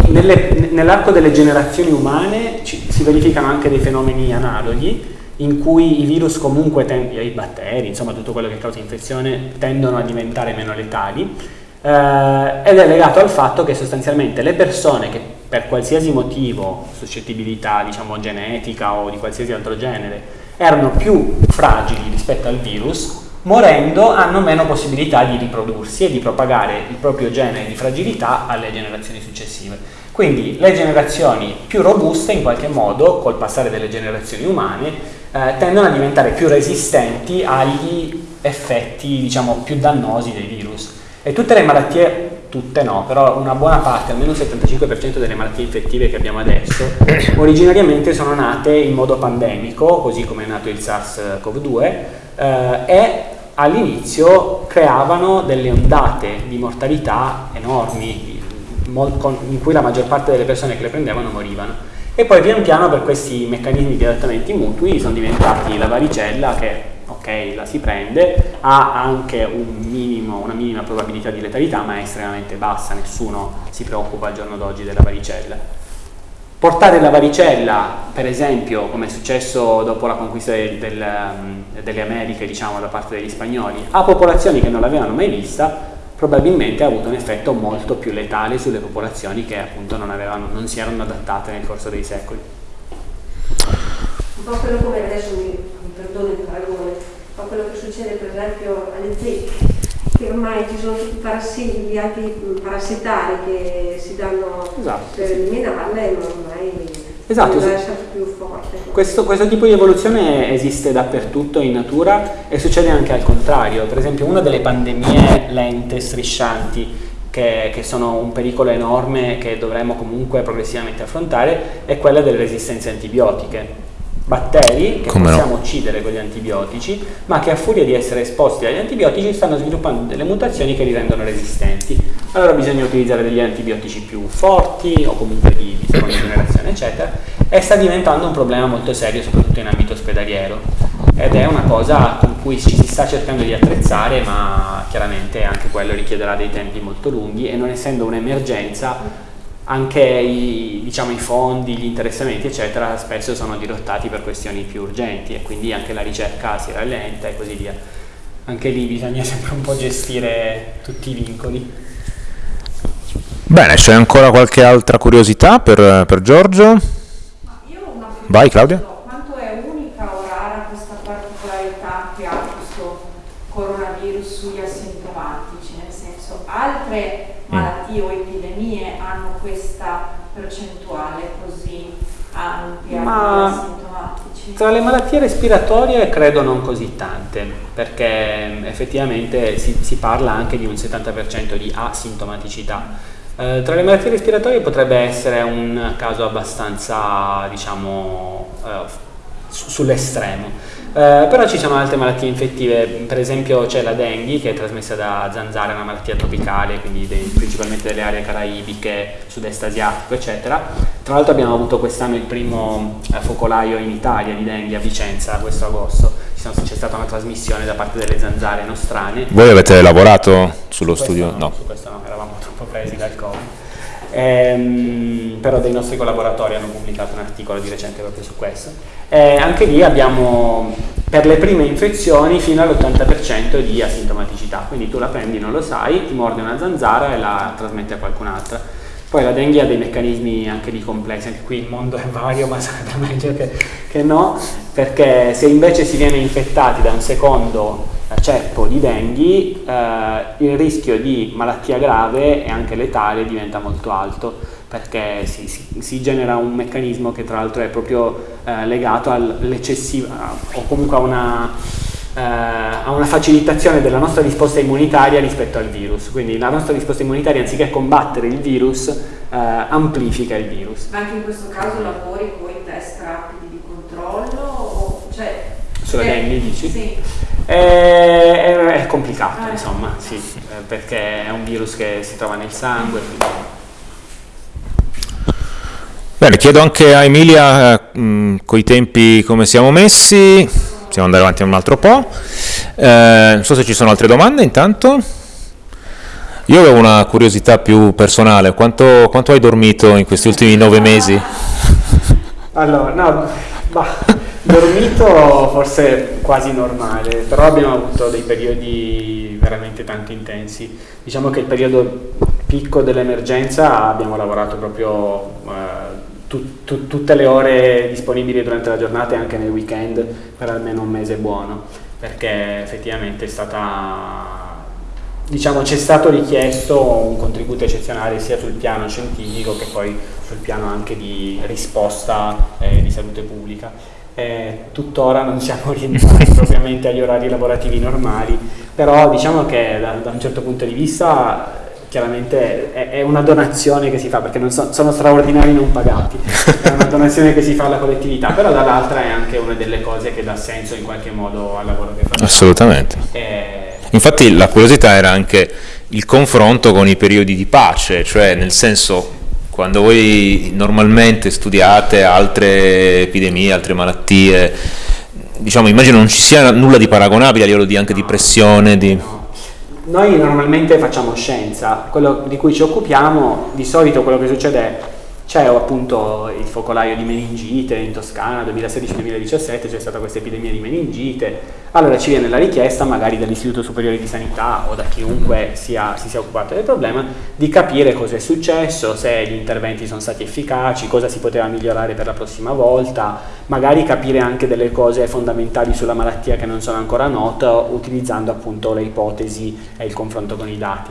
nell'arco delle generazioni umane ci, si verificano anche dei fenomeni analoghi in cui i virus comunque, i batteri, insomma tutto quello che causa infezione, tendono a diventare meno letali eh, ed è legato al fatto che sostanzialmente le persone che per qualsiasi motivo, suscettibilità diciamo genetica o di qualsiasi altro genere, erano più fragili rispetto al virus, morendo hanno meno possibilità di riprodursi e di propagare il proprio genere di fragilità alle generazioni successive. Quindi le generazioni più robuste in qualche modo, col passare delle generazioni umane, eh, tendono a diventare più resistenti agli effetti diciamo, più dannosi dei virus. E tutte le malattie tutte no, però una buona parte, almeno il 75% delle malattie infettive che abbiamo adesso, originariamente sono nate in modo pandemico, così come è nato il SARS-CoV-2, eh, e all'inizio creavano delle ondate di mortalità enormi, in cui la maggior parte delle persone che le prendevano morivano. E poi pian piano per questi meccanismi di adattamenti mutui sono diventati la varicella che ok, la si prende, ha anche un minimo, una minima probabilità di letalità, ma è estremamente bassa, nessuno si preoccupa al giorno d'oggi della varicella. Portare la varicella, per esempio, come è successo dopo la conquista del, del, mm, delle Americhe, diciamo, da parte degli spagnoli, a popolazioni che non l'avevano mai vista, probabilmente ha avuto un effetto molto più letale sulle popolazioni che appunto non, avevano, non si erano adattate nel corso dei secoli. Un po' quello come adesso mi, mi perdono il paragone, ma quello che succede per esempio alle zecche, che ormai ci sono tutti i parassiti, gli altri parassitari che si danno esatto, per eliminarle, ma ormai esatto, deve essere più forte. Questo, questo, tipo di evoluzione esiste dappertutto in natura e succede anche al contrario. Per esempio una delle pandemie lente, striscianti, che, che, sono un pericolo enorme che dovremmo comunque progressivamente affrontare, è quella delle resistenze antibiotiche batteri che Come possiamo no? uccidere con gli antibiotici, ma che a furia di essere esposti agli antibiotici stanno sviluppando delle mutazioni che li rendono resistenti. Allora bisogna utilizzare degli antibiotici più forti o comunque di, di seconda generazione, eccetera, e sta diventando un problema molto serio, soprattutto in ambito ospedaliero. Ed è una cosa con cui ci si sta cercando di attrezzare, ma chiaramente anche quello richiederà dei tempi molto lunghi e non essendo un'emergenza anche i, diciamo, i, fondi, gli interessamenti eccetera spesso sono dirottati per questioni più urgenti e quindi anche la ricerca si rallenta e così via. Anche lì bisogna sempre un po' gestire tutti i vincoli. Bene, c'è ancora qualche altra curiosità per, per Giorgio? Vai Claudia. Quanto è unica o rara questa particolarità che ha questo coronavirus sugli asintomatici? Nel senso, altre mm. malattie o epidemie hanno questa percentuale così ampi, Ma-? Tra le malattie respiratorie credo non così tante, perché mh, effettivamente si, si parla anche di un 70% di asintomaticità. Eh, tra le malattie respiratorie potrebbe essere un caso abbastanza, diciamo, eh, su- sull'estremo. Eh, però ci sono altre malattie infettive, per esempio c'è la dengue che è trasmessa da zanzare, è una malattia tropicale, quindi dei- principalmente delle aree caraibiche, sud-est asiatico, eccetera. Tra l'altro abbiamo avuto quest'anno il primo eh, focolaio in Italia di dengue a Vicenza, questo agosto. C'è stata una trasmissione da parte delle zanzare nostrane. Voi avete lavorato sullo Su studio? questo No. Su questo no, eravamo troppo presi dal Covid. Ehm, però dei nostri collaboratori hanno pubblicato un articolo di recente proprio su questo. Eh, anche lì abbiamo per le prime infezioni fino all'80% di asintomaticità, quindi tu la prendi, non lo sai, ti morde una zanzara e la trasmetti a qualcun'altra. Poi la dengue ha dei meccanismi anche di complessi, anche qui il mondo è vario, ma sarebbe meglio che, che no, perché se invece si viene infettati da un secondo ceppo di dengue, eh, il rischio di malattia grave e anche letale diventa molto alto perché si, si- si genera un meccanismo che tra l'altro è proprio eh, legato all'eccessiva o comunque a una, eh, a una facilitazione della nostra risposta immunitaria rispetto al virus. Quindi la nostra risposta immunitaria anziché combattere il virus eh, amplifica il virus. Ma anche in questo caso lavori con test rapidi di controllo? O, cioè, Sulla eh, dengue, dici? Sì. È, è- è complicato, Eh. insomma, sì, eh, perché è un virus che si trova nel sangue. quindi- Bene, chiedo anche a Emilia eh, mh, coi tempi come siamo messi, possiamo andare avanti un altro po'. Eh, non so se ci sono altre domande intanto. Io avevo una curiosità più personale, quanto, quanto hai dormito in questi ultimi nove mesi? Allora, no, bah, dormito forse quasi normale, però abbiamo avuto dei periodi veramente tanto intensi. Diciamo che il periodo picco dell'emergenza abbiamo lavorato proprio eh, tu- tu- tutte le ore disponibili durante la giornata e anche nel weekend per almeno un mese buono, perché effettivamente è stata diciamo c'è stato richiesto un contributo eccezionale sia sul piano scientifico che poi sul piano anche di risposta eh, di salute pubblica. Eh, tuttora non siamo rientrati propriamente agli orari lavorativi normali, però diciamo che da, da un certo punto di vista chiaramente è, è una donazione che si fa perché non so- sono straordinari non pagati, è una donazione che si fa alla collettività, però dall'altra è anche una delle cose che dà senso in qualche modo al lavoro che facciamo. Assolutamente. Eh, Infatti la curiosità era anche il confronto con i periodi di pace, cioè nel senso quando voi normalmente studiate altre epidemie, altre malattie, diciamo immagino non ci sia nulla di paragonabile a livello di anche di pressione, di... No. Noi normalmente facciamo scienza, quello di cui ci occupiamo, di solito quello che succede è c'è appunto il focolaio di meningite in Toscana 2016-2017, c'è stata questa epidemia di meningite, allora ci viene la richiesta magari dall'Istituto Superiore di Sanità o da chiunque sia- si sia occupato del problema di capire cosa è successo, se gli interventi sono stati efficaci, cosa si poteva migliorare per la prossima volta, magari capire anche delle cose fondamentali sulla malattia che non sono ancora note utilizzando appunto le ipotesi e il confronto con i dati.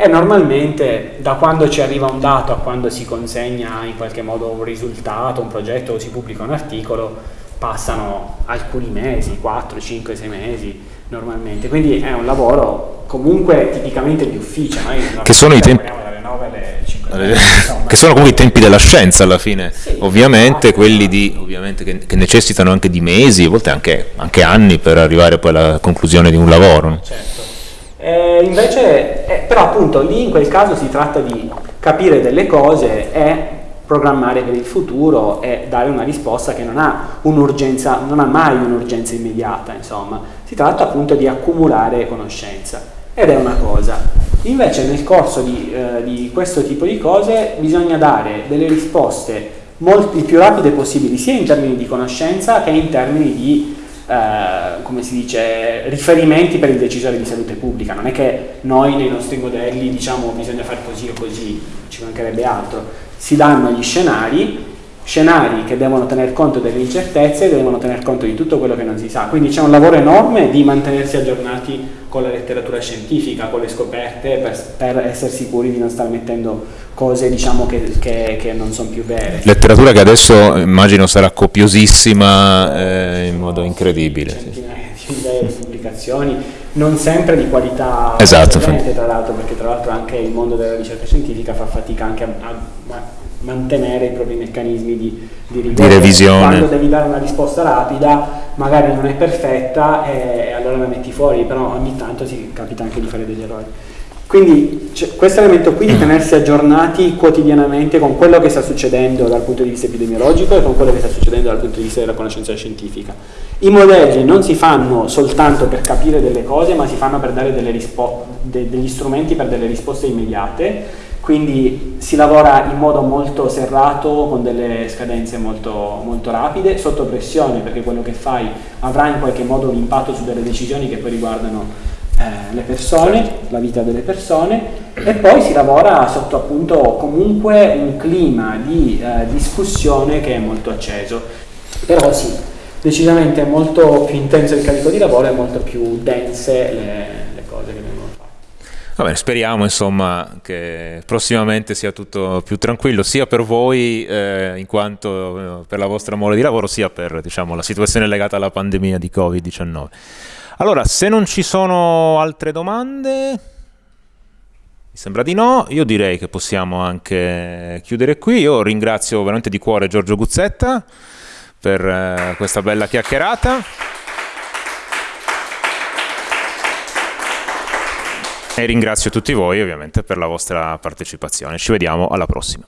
E normalmente da quando ci arriva un dato a quando si consegna in qualche modo un risultato, un progetto o si pubblica un articolo, passano alcuni mesi, 4, 5, 6 mesi normalmente. Quindi è un lavoro comunque tipicamente di ufficio. Che sono i tempi- lavoriamo dalle 9 alle 5 insomma. che sono comunque i tempi della scienza alla fine, Sì. ovviamente quelli di, ovviamente che, che necessitano anche di mesi, a volte anche, anche anni per arrivare poi alla conclusione di un lavoro. Certo. Eh, invece, eh, però appunto lì in quel caso si tratta di capire delle cose e programmare per il futuro e dare una risposta che non ha un'urgenza, non ha mai un'urgenza immediata, insomma. Si tratta appunto di accumulare conoscenza ed è una cosa. Invece nel corso di, eh, di questo tipo di cose bisogna dare delle risposte molto, più rapide possibili, sia in termini di conoscenza che in termini di eh, come si dice, riferimenti per il decisore di salute pubblica. Non è che noi nei nostri modelli diciamo bisogna fare così o così, ci mancherebbe altro. Si danno gli scenari, scenari che devono tener conto delle incertezze e devono tener conto di tutto quello che non si sa. Quindi c'è un lavoro enorme di mantenersi aggiornati con la letteratura scientifica, con le scoperte, per, per essere sicuri di non stare mettendo cose diciamo, che, che, che, non sono più vere. Letteratura che adesso immagino sarà copiosissima eh, in modo incredibile. Centinaia di pubblicazioni, non sempre di qualità esatto, tra l'altro, perché tra l'altro anche il mondo della ricerca scientifica fa fatica anche a, a mantenere i propri meccanismi di, di, di revisione. Quando devi dare una risposta rapida, magari non è perfetta e allora la metti fuori, però ogni tanto si capita anche di fare degli errori. Quindi questo elemento qui di mm. tenersi aggiornati quotidianamente con quello che sta succedendo dal punto di vista epidemiologico e con quello che sta succedendo dal punto di vista della conoscenza scientifica. I modelli non si fanno soltanto per capire delle cose, ma si fanno per dare de degli strumenti per delle risposte immediate quindi si lavora in modo molto serrato, con delle scadenze molto, molto rapide, sotto pressione, perché quello che fai avrà in qualche modo un impatto su delle decisioni che poi riguardano eh, le persone, la vita delle persone, e poi si lavora sotto appunto comunque un clima di eh, discussione che è molto acceso. Però sì, decisamente è molto più intenso il carico di lavoro e molto più dense le, Va bene, speriamo insomma che prossimamente sia tutto più tranquillo sia per voi eh, in quanto eh, per la vostra mole di lavoro sia per diciamo, la situazione legata alla pandemia di Covid-19. Allora, se non ci sono altre domande, mi sembra di no, io direi che possiamo anche chiudere qui. Io ringrazio veramente di cuore Giorgio Guzzetta per eh, questa bella chiacchierata. E ringrazio tutti voi ovviamente per la vostra partecipazione. Ci vediamo alla prossima.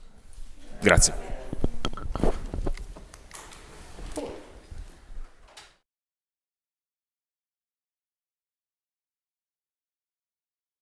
Grazie.